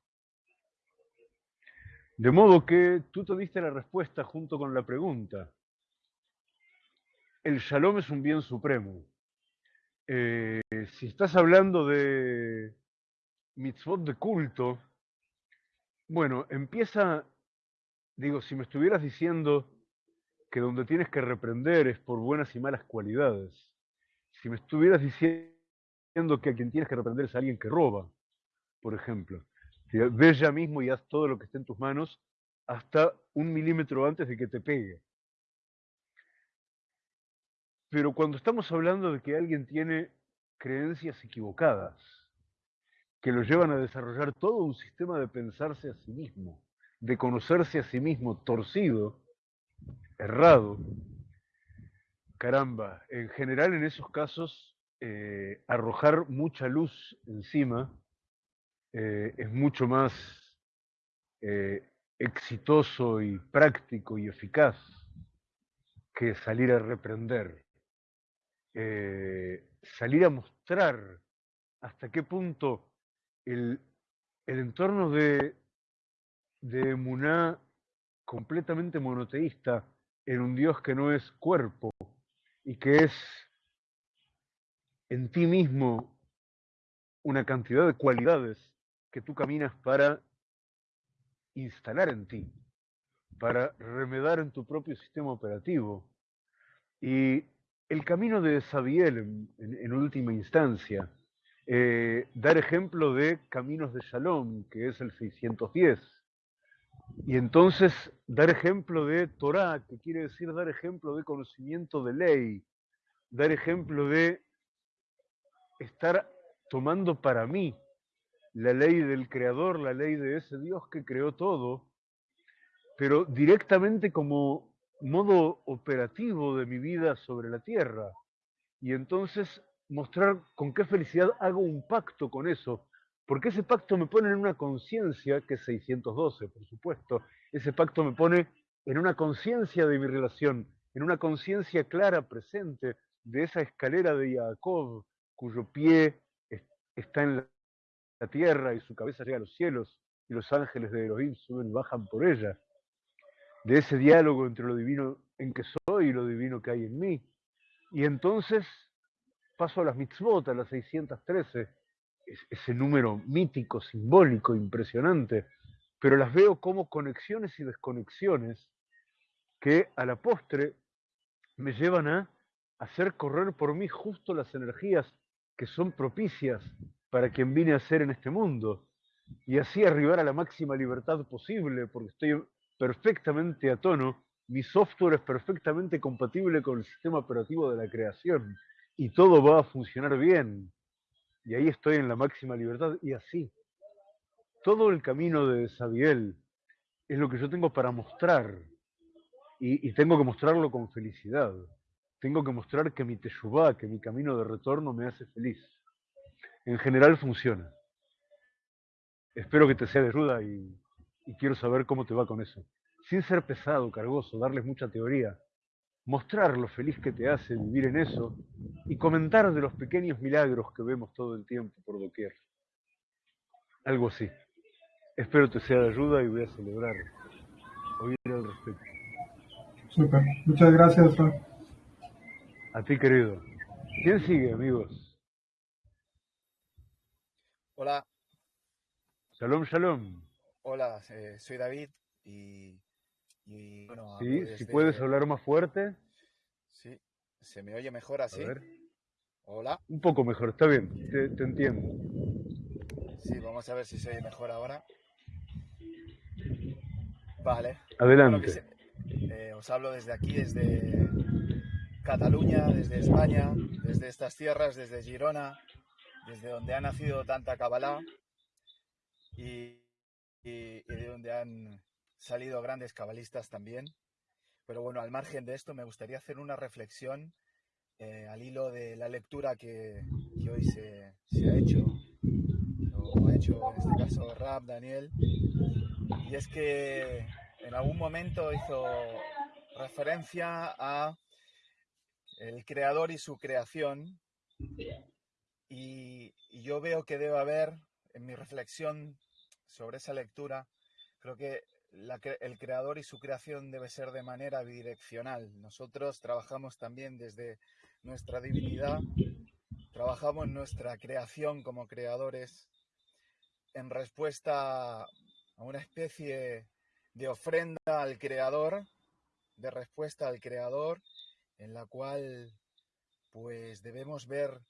De modo que tú te diste la respuesta junto con la pregunta. El shalom es un bien supremo. Eh, si estás hablando de mitzvot de culto, bueno, empieza, digo, si me estuvieras diciendo que donde tienes que reprender es por buenas y malas cualidades, si me estuvieras diciendo que a quien tienes que reprender es alguien que roba, por ejemplo, ve ya mismo y haz todo lo que esté en tus manos hasta un milímetro antes de que te pegue. Pero cuando estamos hablando de que alguien tiene creencias equivocadas, que lo llevan a desarrollar todo un sistema de pensarse a sí mismo, de conocerse a sí mismo torcido, errado, caramba, en general en esos casos eh, arrojar mucha luz encima eh, es mucho más eh, exitoso y práctico y eficaz que salir a reprender, salir a mostrar hasta qué punto el, entorno de, de Muná completamente monoteísta en un Dios que no es cuerpo, y que es en ti mismo una cantidad de cualidades que tú caminas para instalar en ti, para remedar en tu propio sistema operativo. Y el camino de Sabiel, en, última instancia, eh, dar ejemplo de caminos de Shalom, que es el 610. Y entonces dar ejemplo de Torah, que quiere decir dar ejemplo de conocimiento de ley, dar ejemplo de estar tomando para mí la ley del Creador, la ley de ese Dios que creó todo, pero directamente como modo operativo de mi vida sobre la tierra. Y entonces mostrar con qué felicidad hago un pacto con eso, porque ese pacto me pone en una conciencia, que es 612, por supuesto, ese pacto me pone en una conciencia de mi relación, en una conciencia clara, presente, de esa escalera de Jacob, cuyo pie está en la tierra y su cabeza llega a los cielos, y los ángeles de Elohim suben bajan por ella, de ese diálogo entre lo divino en que soy y lo divino que hay en mí. Y entonces paso a las mitzvot, a las 613, ese número mítico, simbólico, impresionante, pero las veo como conexiones y desconexiones que a la postre me llevan a hacer correr por mí justo las energías que son propicias para quien vine a ser en este mundo. Y así arribar a la máxima libertad posible, porque estoy perfectamente a tono, mi software es perfectamente compatible con el sistema operativo de la creación y todo va a funcionar bien. Y ahí estoy en la máxima libertad y así. Todo el camino de Sabiel es lo que yo tengo para mostrar y, tengo que mostrarlo con felicidad. Tengo que mostrar que mi teshuvá, que mi camino de retorno me hace feliz. En general funciona. Espero que te sea de ayuda y quiero saber cómo te va con eso. Sin ser pesado, cargoso, darles mucha teoría. Mostrar lo feliz que te hace vivir en eso y comentar de los pequeños milagros que vemos todo el tiempo por doquier. Algo así. Espero te sea de ayuda y voy a celebrar. Oír al respecto. Super. Muchas gracias, Ra. A ti, querido. ¿Quién sigue, amigos? Hola, Shalom, shalom. hola, eh, soy David y, y, bueno, Sí, si puedes hablar más fuerte. Sí, ¿se me oye mejor A así? ver. Hola, Un poco mejor, está bien, te, te entiendo. sí, vamos a ver si se oye mejor ahora. Vale, Adelante. se- eh, os hablo desde aquí, desde Cataluña, desde España, desde estas tierras, desde Girona, desde donde ha nacido tanta Kabbalah y, y- y de donde han salido grandes cabalistas también. Pero bueno, al margen de esto, me gustaría hacer una reflexión eh, al hilo de la lectura que, que hoy se, se ha hecho, o ha hecho en este caso Rab, Daniel, y es que en algún momento hizo referencia a el creador y su creación, y, y yo veo que debe haber, en mi reflexión sobre esa lectura, creo que el creador y su creación debe ser de manera bidireccional. Nosotros trabajamos también desde nuestra divinidad, trabajamos nuestra creación como creadores en respuesta a una especie de ofrenda al creador, de respuesta al creador, en la cual pues debemos ver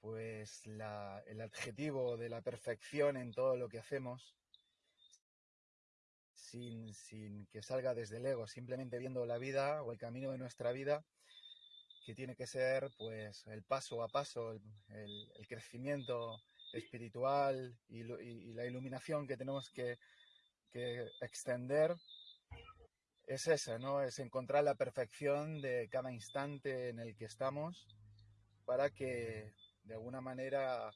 pues el adjetivo de la perfección en todo lo que hacemos sin, que salga desde el ego, simplemente viendo la vida o el camino de nuestra vida, que tiene que ser pues el paso a paso, el, crecimiento espiritual y, la iluminación que tenemos que, que extender, es esa, ¿no? Es encontrar la perfección de cada instante en el que estamos para que de alguna manera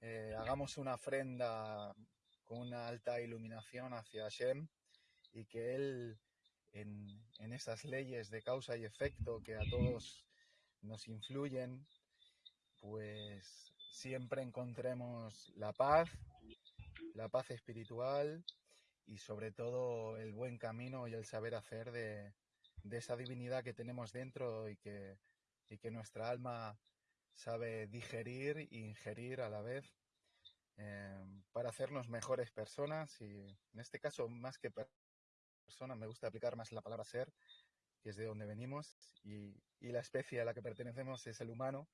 eh, hagamos una ofrenda con una alta iluminación hacia Hashem y que Él, en, en esas leyes de causa y efecto que a todos nos influyen, pues siempre encontremos la paz, la paz espiritual y sobre todo el buen camino y el saber hacer de, de esa divinidad que tenemos dentro y que, y que nuestra alma sabe digerir e ingerir a la vez eh, para hacernos mejores personas y en este caso más que per- me gusta aplicar más la palabra ser que es de donde venimos y, la especie a la que pertenecemos es el humano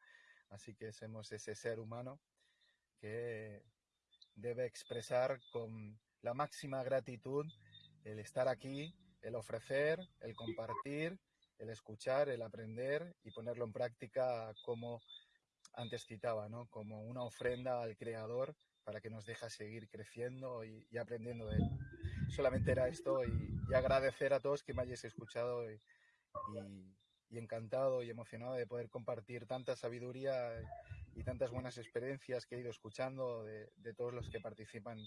así que somos ese ser humano que debe expresar con la máxima gratitud el estar aquí, el ofrecer, el compartir, el escuchar, el aprender y ponerlo en práctica como antes citaba, ¿no? Como una ofrenda al Creador para que nos deje seguir creciendo y, y aprendiendo de él. Solamente era esto y, y agradecer a todos que me hayáis escuchado y, y- y encantado y emocionado de poder compartir tanta sabiduría y tantas buenas experiencias que he ido escuchando de, de todos los que participan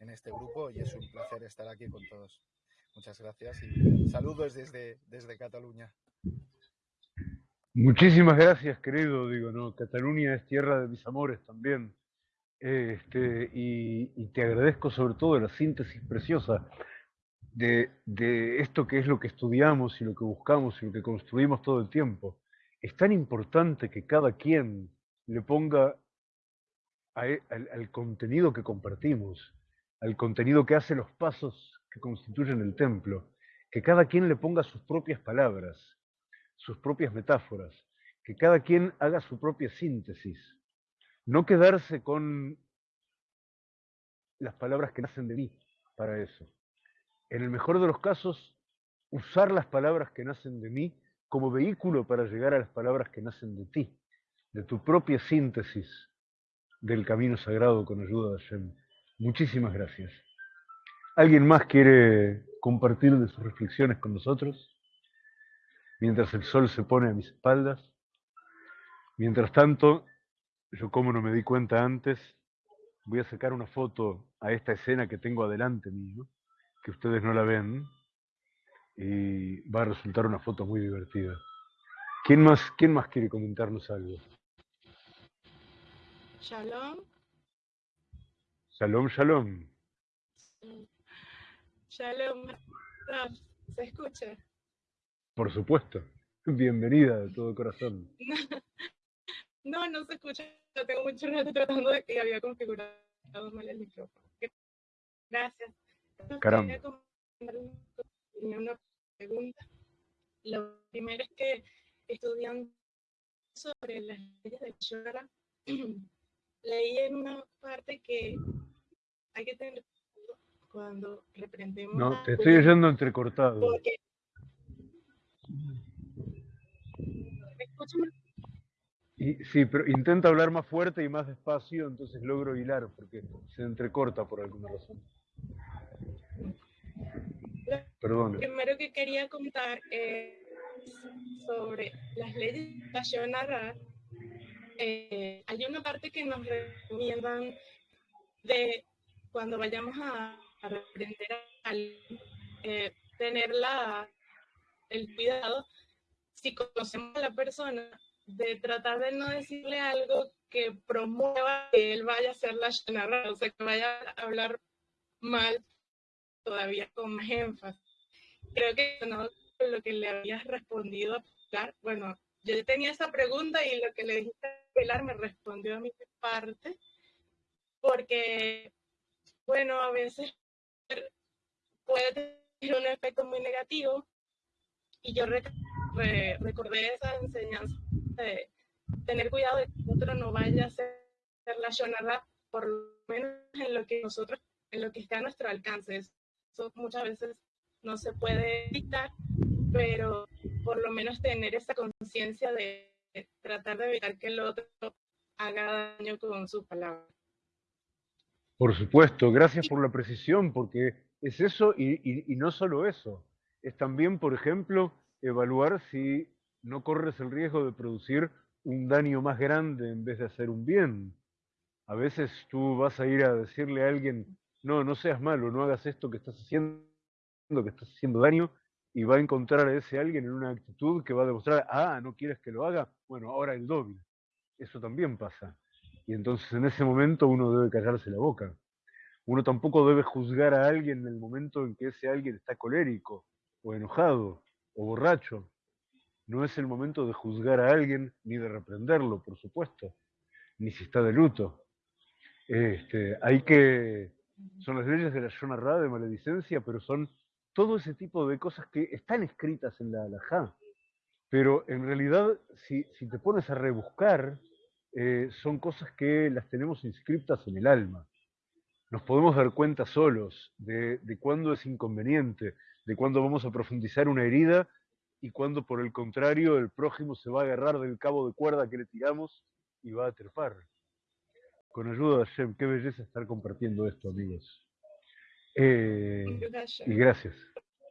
en este grupo y es un placer estar aquí con todos. Muchas gracias y saludos desde, desde Cataluña. Muchísimas gracias, querido. Digo, no, Cataluña es tierra de mis amores también. Este, y, y te agradezco sobre todo la síntesis preciosa de, esto que es lo que estudiamos y lo que buscamos y lo que construimos todo el tiempo. Es tan importante que cada quien le ponga e- al, al contenido que compartimos, al contenido que hace los pasos que constituyen el templo, que cada quien le ponga sus propias palabras, sus propias metáforas, que cada quien haga su propia síntesis, no quedarse con las palabras que nacen de mí para eso. En el mejor de los casos, usar las palabras que nacen de mí como vehículo para llegar a las palabras que nacen de ti, de tu propia síntesis del camino sagrado con ayuda de Hashem. Muchísimas gracias. ¿Alguien más quiere compartir de sus reflexiones con nosotros? Mientras el sol se pone a mis espaldas. Mientras tanto, yo como no me di cuenta antes, voy a sacar una foto a esta escena que tengo adelante mío, que ustedes no la ven, y va a resultar una foto muy divertida. ¿Quién más, quién más quiere comentarnos algo? Shalom. Shalom, shalom. Shalom. ¿Se escucha? Por supuesto. Bienvenida de todo corazón. No, no se escucha. Yo tengo mucho rato tratando de que había configurado mal el micrófono. Gracias. Caramba. Comentar Una pregunta. Lo primero es que estudiando sobre las leyes del Shara, leí en una parte que hay que tener cuidado cuando reprendemos No, te estoy oyendo entrecortado. porque. Y, sí, pero intenta hablar más fuerte y más despacio, entonces logro hilar, porque se entrecorta por alguna razón. Perdón. primero que quería contar es sobre las leyes de la Shonara. Eh, hay una parte que nos recomiendan de cuando vayamos a, a reprender a eh, tener la, el cuidado, si conocemos a la persona, de tratar de no decirle algo que promueva que él vaya a hacer la Shonara, o sea, que vaya a hablar mal todavía con más énfasis. Creo que no lo que le habías respondido a Pilar. Bueno, yo tenía esa pregunta y lo que le dijiste a Pilar me respondió a mi parte, porque, bueno, a veces puede tener un efecto muy negativo y yo re- re- recordé esa enseñanza de tener cuidado de que otro no vaya a hacer la por lo menos en lo que nosotros, en lo que está a nuestro alcance. Eso muchas veces no se puede dictar, pero por lo menos tener esa conciencia de tratar de evitar que el otro haga daño con sus palabras. Por supuesto, gracias por la precisión, porque es eso y, y- y no solo eso. Es también, por ejemplo, evaluar si no corres el riesgo de producir un daño más grande en vez de hacer un bien. A veces tú vas a ir a decirle a alguien, no, no seas malo, no hagas esto que estás haciendo, que estás haciendo daño, y va a encontrar a ese alguien en una actitud que va a demostrar, ah, no quieres que lo haga, bueno, ahora el doble. Eso también pasa. Y entonces en ese momento uno debe callarse la boca. Uno tampoco debe juzgar a alguien en el momento en que ese alguien está colérico, o enojado, o borracho. No es el momento de juzgar a alguien ni de reprenderlo, por supuesto, ni si está de luto. Este, hay que. Son las leyes de la Shonarra de maledicencia, pero son todo ese tipo de cosas que están escritas en la halajá. Pero en realidad, si, si te pones a rebuscar, eh, son cosas que las tenemos inscritas en el alma. Nos podemos dar cuenta solos de, de cuándo es inconveniente, de cuándo vamos a profundizar una herida y cuándo, por el contrario, el prójimo se va a agarrar del cabo de cuerda que le tiramos y va a trepar. Con ayuda de Hashem, qué belleza estar compartiendo esto, amigos. Eh, y gracias, Y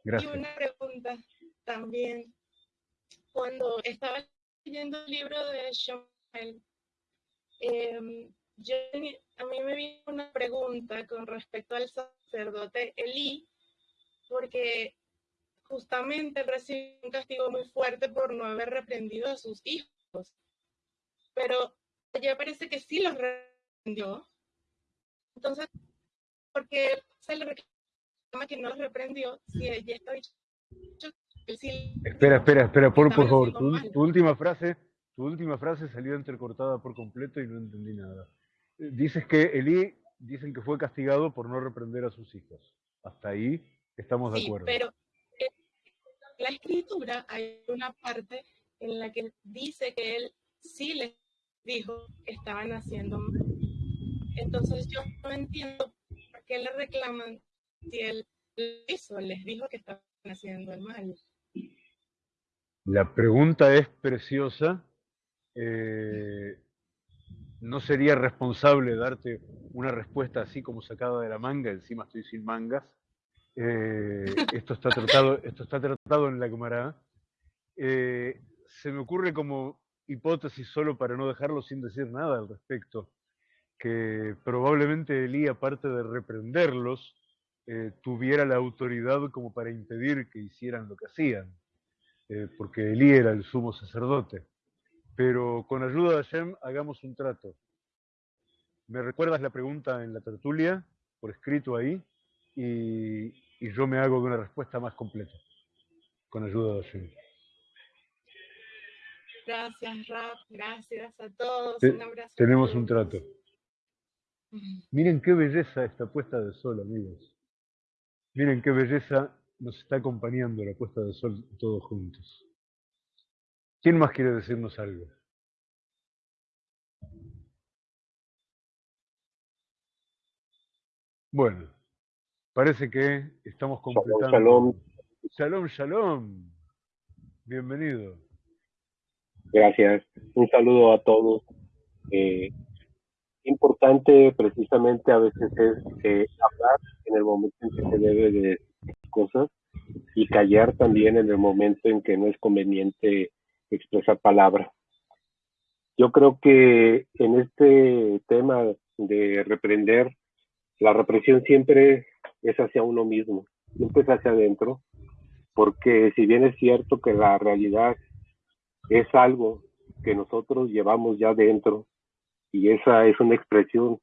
gracias. una pregunta también. Cuando estaba leyendo el libro de Shmuel, em, yo, a mí me vino una pregunta con respecto al sacerdote Elí, porque justamente recibió un castigo muy fuerte por no haber reprendido a sus hijos. Pero ya parece que sí los reprendió. Entonces, ¿por qué se le reclama que no los reprendió si ya está dicho que sí Espera, espera, espera, por, favor, tu, última frase, tu última frase salió entrecortada por completo y no entendí nada. Eh, Dices que Elí, dicen que fue castigado por no reprender a sus hijos. Hasta ahí estamos de acuerdo. pero en la escritura hay una parte en la que dice que él sí les dijo que estaban haciendo mal. Entonces yo no entiendo por qué le reclaman si él hizo, les dijo que estaban haciendo el mal. La pregunta es preciosa. Eh, no sería responsable darte una respuesta así como sacada de la manga, encima estoy sin mangas. Eh, esto, está tratado, esto está tratado en la Gemara. Eh, se me ocurre como hipótesis solo para no dejarlo sin decir nada al respecto, que probablemente Elí, aparte de reprenderlos, eh, tuviera la autoridad como para impedir que hicieran lo que hacían, eh, porque Elí era el sumo sacerdote. Pero con ayuda de Hashem hagamos un trato. ¿Me recuerdas la pregunta en la tertulia, por escrito ahí? Y, y yo me hago de una respuesta más completa, con ayuda de Hashem. Gracias, Rap. Gracias a todos. Te- un abrazo. tenemos un trato. Miren qué belleza esta puesta de sol, amigos. Miren qué belleza nos está acompañando la puesta de sol todos juntos. ¿Quién más quiere decirnos algo? Bueno, parece que estamos completando. shalom. Shalom, shalom. Bienvenido. Gracias. Un saludo a todos. Eh, importante precisamente a veces es eh, hablar en el momento en que se debe de cosas y callar también en el momento en que no es conveniente expresar palabra. Yo creo que en este tema de reprender, la represión siempre es hacia uno mismo, siempre es hacia adentro, porque si bien es cierto que la realidad es algo que nosotros llevamos ya dentro y esa es una expresión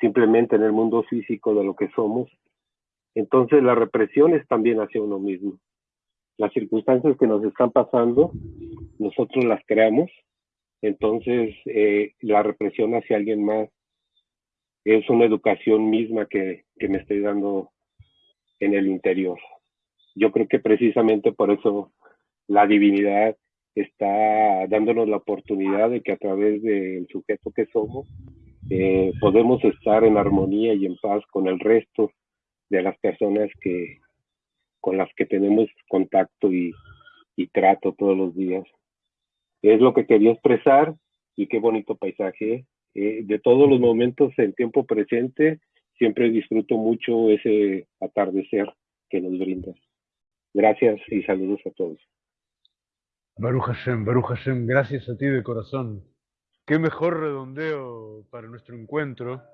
simplemente en el mundo físico de lo que somos. Entonces la represión es también hacia uno mismo. Las circunstancias que nos están pasando, nosotros las creamos. Entonces eh, la represión hacia alguien más es una educación misma que, que me estoy dando en el interior. Yo creo que precisamente por eso la divinidad está dándonos la oportunidad de que a través del sujeto que somos eh, podemos estar en armonía y en paz con el resto de las personas que con las que tenemos contacto y, trato todos los días. Es lo que quería expresar y qué bonito paisaje. Eh, de todos los momentos en tiempo presente, siempre disfruto mucho ese atardecer que nos brindas. Gracias y saludos a todos. Baruch Hashem, Baruch Hashem, gracias a ti de corazón. Qué mejor redondeo para nuestro encuentro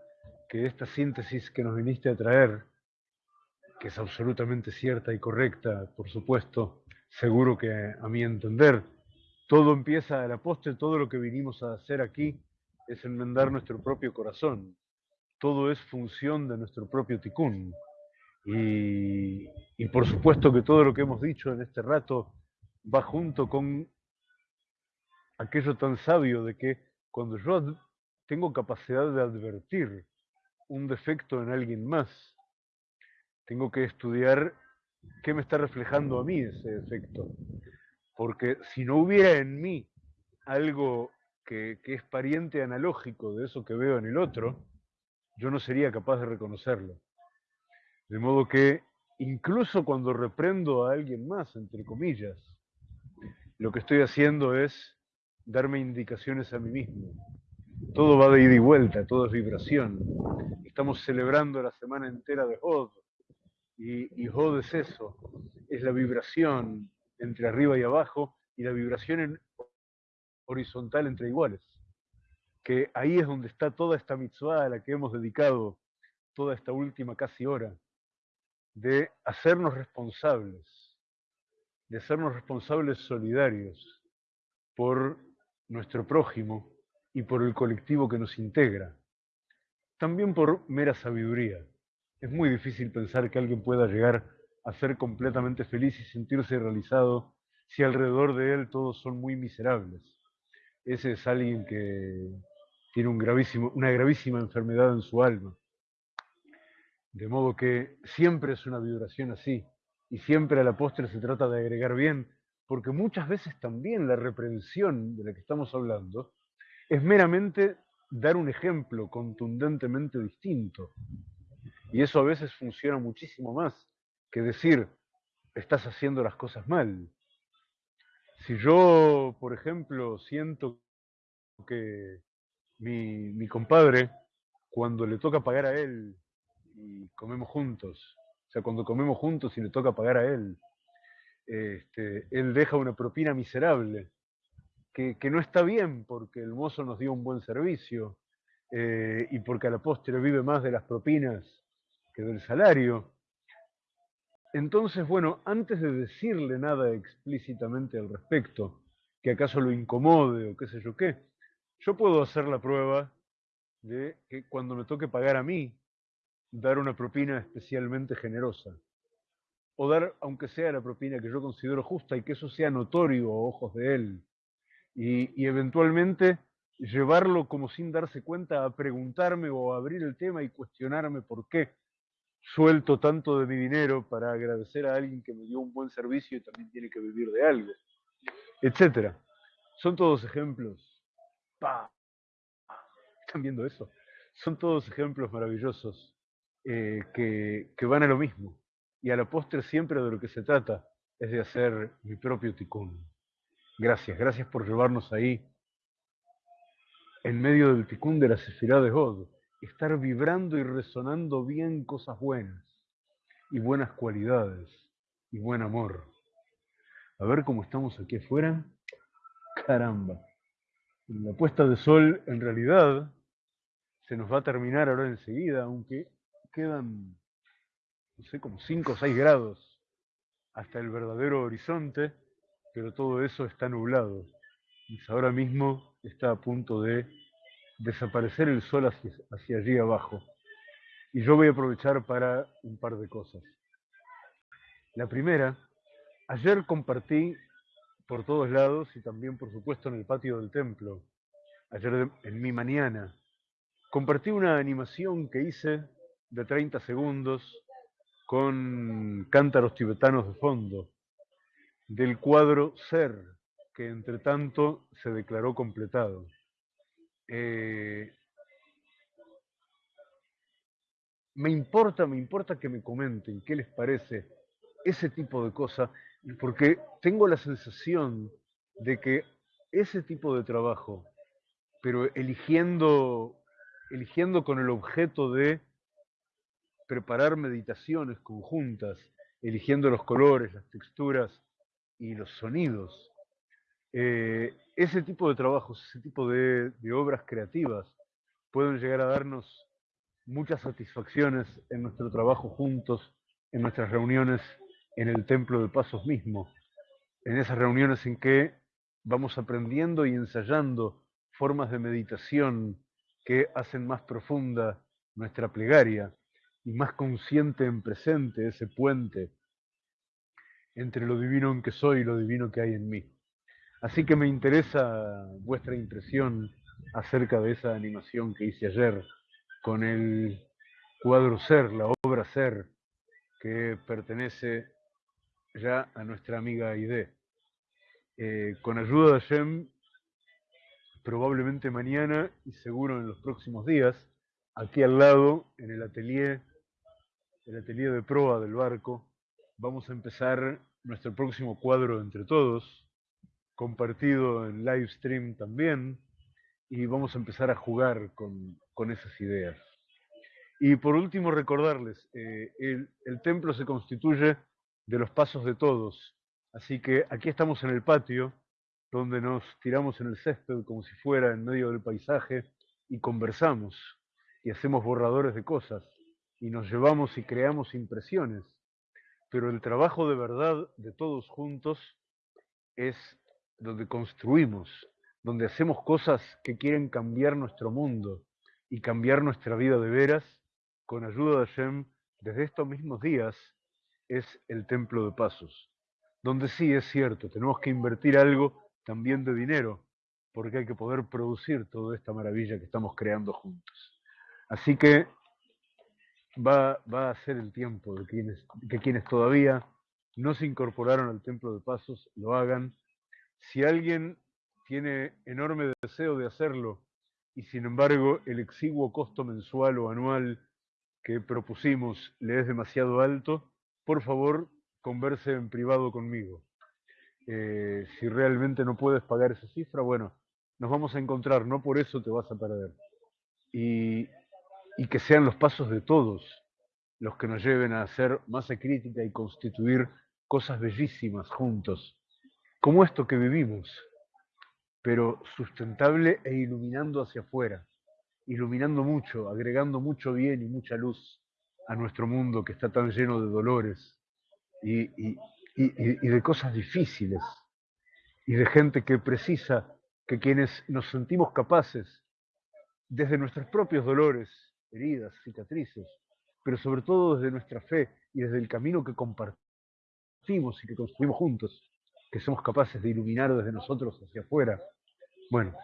que esta síntesis que nos viniste a traer, que es absolutamente cierta y correcta, por supuesto, seguro que a mi entender, todo empieza a la postre, todo lo que vinimos a hacer aquí es enmendar nuestro propio corazón. Todo es función de nuestro propio tikkun. Y, y por supuesto que todo lo que hemos dicho en este rato va junto con aquello tan sabio de que cuando yo tengo capacidad de advertir un defecto en alguien más, tengo que estudiar qué me está reflejando a mí ese defecto. Porque si no hubiera en mí algo que, que es pariente analógico de eso que veo en el otro, yo no sería capaz de reconocerlo. De modo que incluso cuando reprendo a alguien más, entre comillas, lo que estoy haciendo es darme indicaciones a mí mismo. Todo va de ida y vuelta, todo es vibración. Estamos celebrando la semana entera de Hod. Y, y Hod es eso, es la vibración entre arriba y abajo y la vibración horizontal entre iguales. Que ahí es donde está toda esta mitzvah a la que hemos dedicado toda esta última casi hora, de hacernos responsables, de hacernos responsables solidarios por nuestro prójimo y por el colectivo que nos integra. También por mera sabiduría. Es muy difícil pensar que alguien pueda llegar a ser completamente feliz y sentirse realizado si alrededor de él todos son muy miserables. Ese es alguien que tiene una gravísima enfermedad en su alma. De modo que siempre es una vibración así, y siempre a la postre se trata de agregar bien, porque muchas veces también la reprensión de la que estamos hablando es meramente dar un ejemplo contundentemente distinto. Y eso a veces funciona muchísimo más que decir, estás haciendo las cosas mal. Si yo, por ejemplo, siento que mi, mi compadre, cuando le toca pagar a él y comemos juntos, sea, cuando comemos juntos y le toca pagar a él, este, él deja una propina miserable, que, no está bien porque el mozo nos dio un buen servicio eh, y porque a la postre vive más de las propinas que del salario. Entonces, bueno, antes de decirle nada explícitamente al respecto, que acaso lo incomode o qué sé yo qué, yo puedo hacer la prueba de que cuando me toque pagar a mí, dar una propina especialmente generosa. O dar, aunque sea la propina que yo considero justa y que eso sea notorio a ojos de él. Y, eventualmente llevarlo como sin darse cuenta a preguntarme o a abrir el tema y cuestionarme por qué suelto tanto de mi dinero para agradecer a alguien que me dio un buen servicio y también tiene que vivir de algo, etcétera. Son todos ejemplos. ¡Pah! ¿Están viendo eso? Son todos ejemplos maravillosos eh, que, van a lo mismo. Y a la postre siempre de lo que se trata es de hacer mi propio ticún. Gracias, gracias por llevarnos ahí, en medio del ticún de la sefirá de God, estar vibrando y resonando bien cosas buenas, y buenas cualidades, y buen amor. A ver cómo estamos aquí afuera. Caramba. La puesta de sol, en realidad, se nos va a terminar ahora enseguida, aunque quedan, no sé, como 5 o 6 grados hasta el verdadero horizonte, pero todo eso está nublado. Y ahora mismo está a punto de desaparecer el sol hacia, hacia allí abajo. Y yo voy a aprovechar para un par de cosas. La primera, ayer compartí por todos lados y también por supuesto en el patio del templo, ayer en mi mañana, compartí una animación que hice de 30 segundos con cántaros tibetanos de fondo, del cuadro Ser, que entre tanto se declaró completado. Eh, me importa, me importa que me comenten qué les parece ese tipo de cosas, porque tengo la sensación de que ese tipo de trabajo, pero eligiendo, eligiendo con el objeto de preparar meditaciones conjuntas, eligiendo los colores, las texturas y los sonidos, eh, ese tipo de trabajos, ese tipo de, de, obras creativas pueden llegar a darnos muchas satisfacciones en nuestro trabajo juntos, en nuestras reuniones en el templo de pasos mismo, en esas reuniones en que vamos aprendiendo y ensayando formas de meditación que hacen más profunda nuestra plegaria y más consciente en presente ese puente entre lo divino en que soy y lo divino que hay en mí. Así que me interesa vuestra impresión acerca de esa animación que hice ayer con el cuadro Ser, la obra Ser, que pertenece ya a nuestra amiga Aide. Eh, con ayuda de Hashem, probablemente mañana y seguro en los próximos días, aquí al lado, en el atelier, el atelier de proa del barco, vamos a empezar nuestro próximo cuadro entre todos, compartido en live stream también, y vamos a empezar a jugar con, con esas ideas. Y por último, recordarles, eh, el, el, templo se constituye de los pasos de todos, así que aquí estamos en el patio, donde nos tiramos en el césped como si fuera en medio del paisaje y conversamos y hacemos borradores de cosas y nos llevamos y creamos impresiones. Pero el trabajo de verdad de todos juntos es donde construimos, donde hacemos cosas que quieren cambiar nuestro mundo y cambiar nuestra vida de veras, con ayuda de Hashem, desde estos mismos días, es el templo de pasos. Donde sí es cierto, tenemos que invertir algo también de dinero, porque hay que poder producir toda esta maravilla que estamos creando juntos. Así que va, va a ser el tiempo de quienes, que quienes todavía no se incorporaron al templo de pasos lo hagan si alguien tiene enorme deseo de hacerlo y sin embargo el exiguo costo mensual o anual que propusimos le es demasiado alto, por favor, converse en privado conmigo. Eh, si realmente no puedes pagar esa cifra, bueno, nos vamos a encontrar, no por eso te vas a perder. Y, y que sean los pasos de todos los que nos lleven a hacer masa crítica y constituir cosas bellísimas juntos, como esto que vivimos, pero sustentable e iluminando hacia afuera, iluminando mucho, agregando mucho bien y mucha luz a nuestro mundo que está tan lleno de dolores y, y, y, y de cosas difíciles y de gente que precisa que quienes nos sentimos capaces, desde nuestros propios dolores, heridas, cicatrices, pero sobre todo desde nuestra fe y desde el camino que compartimos y que construimos juntos, que somos capaces de iluminar desde nosotros hacia afuera. Bueno,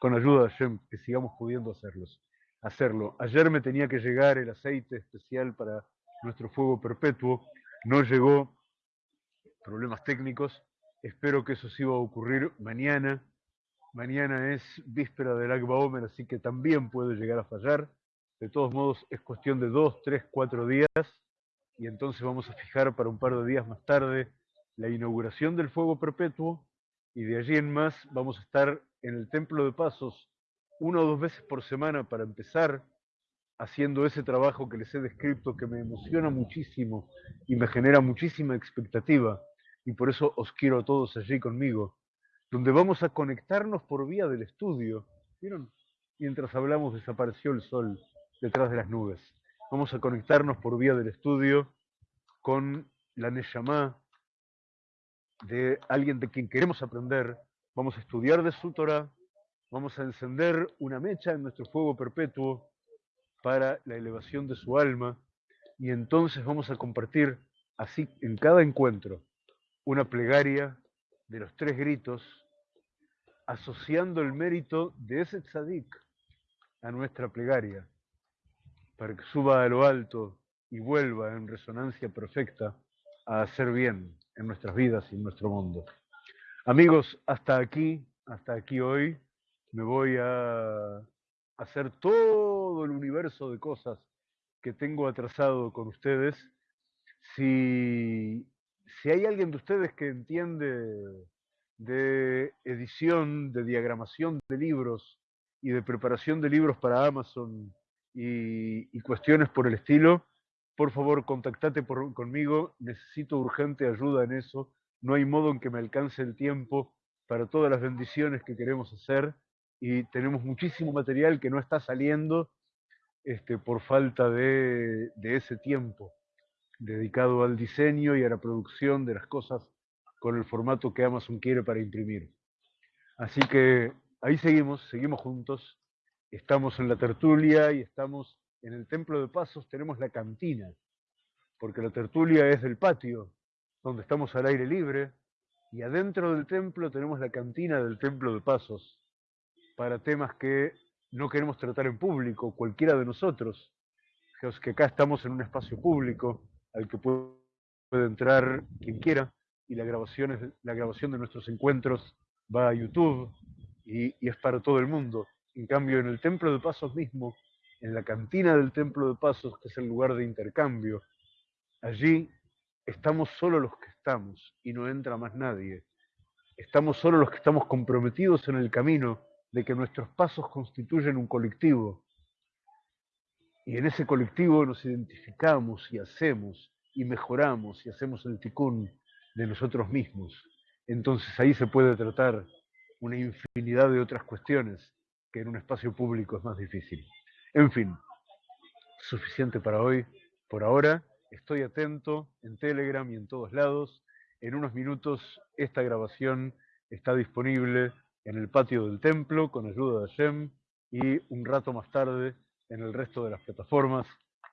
con ayuda de Hashem, que sigamos pudiendo hacerlos, hacerlo. Ayer me tenía que llegar el aceite especial para nuestro fuego perpetuo, no llegó, problemas técnicos, espero que eso sí va a ocurrir mañana. Mañana es víspera del Akba Omer, así que también puede llegar a fallar. De todos modos, es cuestión de dos, tres, cuatro días y entonces vamos a fijar para un par de días más tarde la inauguración del fuego perpetuo y de allí en más vamos a estar en el Templo de Pasos una o dos veces por semana para empezar haciendo ese trabajo que les he descrito que me emociona muchísimo y me genera muchísima expectativa y por eso os quiero a todos allí conmigo, donde vamos a conectarnos por vía del estudio. ¿Vieron? Mientras hablamos desapareció el sol detrás de las nubes. Vamos a conectarnos por vía del estudio con la Neshama de alguien de quien queremos aprender. Vamos a estudiar de su Torah, vamos a encender una mecha en nuestro fuego perpetuo para la elevación de su alma y entonces vamos a compartir así en cada encuentro una plegaria de los tres gritos asociando el mérito de ese tzadik a nuestra plegaria para que suba a lo alto y vuelva en resonancia perfecta a hacer bien en nuestras vidas y en nuestro mundo. Amigos, hasta aquí, hasta aquí hoy, me voy a hacer todo el universo de cosas que tengo atrasado con ustedes. Si, si hay alguien de ustedes que entiende de edición, de diagramación de libros y de preparación de libros para Amazon y, cuestiones por el estilo, por favor, contactate por, conmigo, necesito urgente ayuda en eso, no hay modo en que me alcance el tiempo para todas las bendiciones que queremos hacer y tenemos muchísimo material que no está saliendo este, por falta de, de ese tiempo dedicado al diseño y a la producción de las cosas con el formato que Amazon quiere para imprimir. Así que ahí seguimos, seguimos juntos estamos en la tertulia y estamos en el Templo de Pasos, tenemos la cantina, porque la tertulia es del patio, donde estamos al aire libre, y adentro del templo tenemos la cantina del Templo de Pasos, para temas que no queremos tratar en público, cualquiera de nosotros, que acá estamos en un espacio público al que puede entrar quien quiera, y la grabación, es, la grabación de nuestros encuentros va a YouTube y, y es para todo el mundo. En cambio, en el Templo de Pasos mismo, en la cantina del Templo de Pasos, que es el lugar de intercambio, allí estamos solo los que estamos y no entra más nadie. Estamos solo los que estamos comprometidos en el camino de que nuestros pasos constituyen un colectivo. Y en ese colectivo nos identificamos y hacemos y mejoramos y hacemos el ticún de nosotros mismos. Entonces ahí se puede tratar una infinidad de otras cuestiones que en un espacio público es más difícil. En fin, suficiente para hoy. Por ahora, estoy atento en Telegram y en todos lados. En unos minutos esta grabación está disponible en el patio del templo con ayuda de Hashem y un rato más tarde en el resto de las plataformas.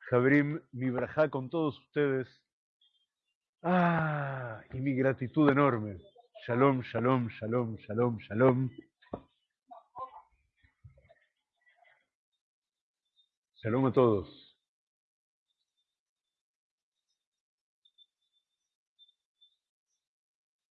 Jabrim, mi brajá con todos ustedes. Ah, y mi gratitud enorme. Shalom, shalom, shalom, shalom, shalom. Shalom a todos.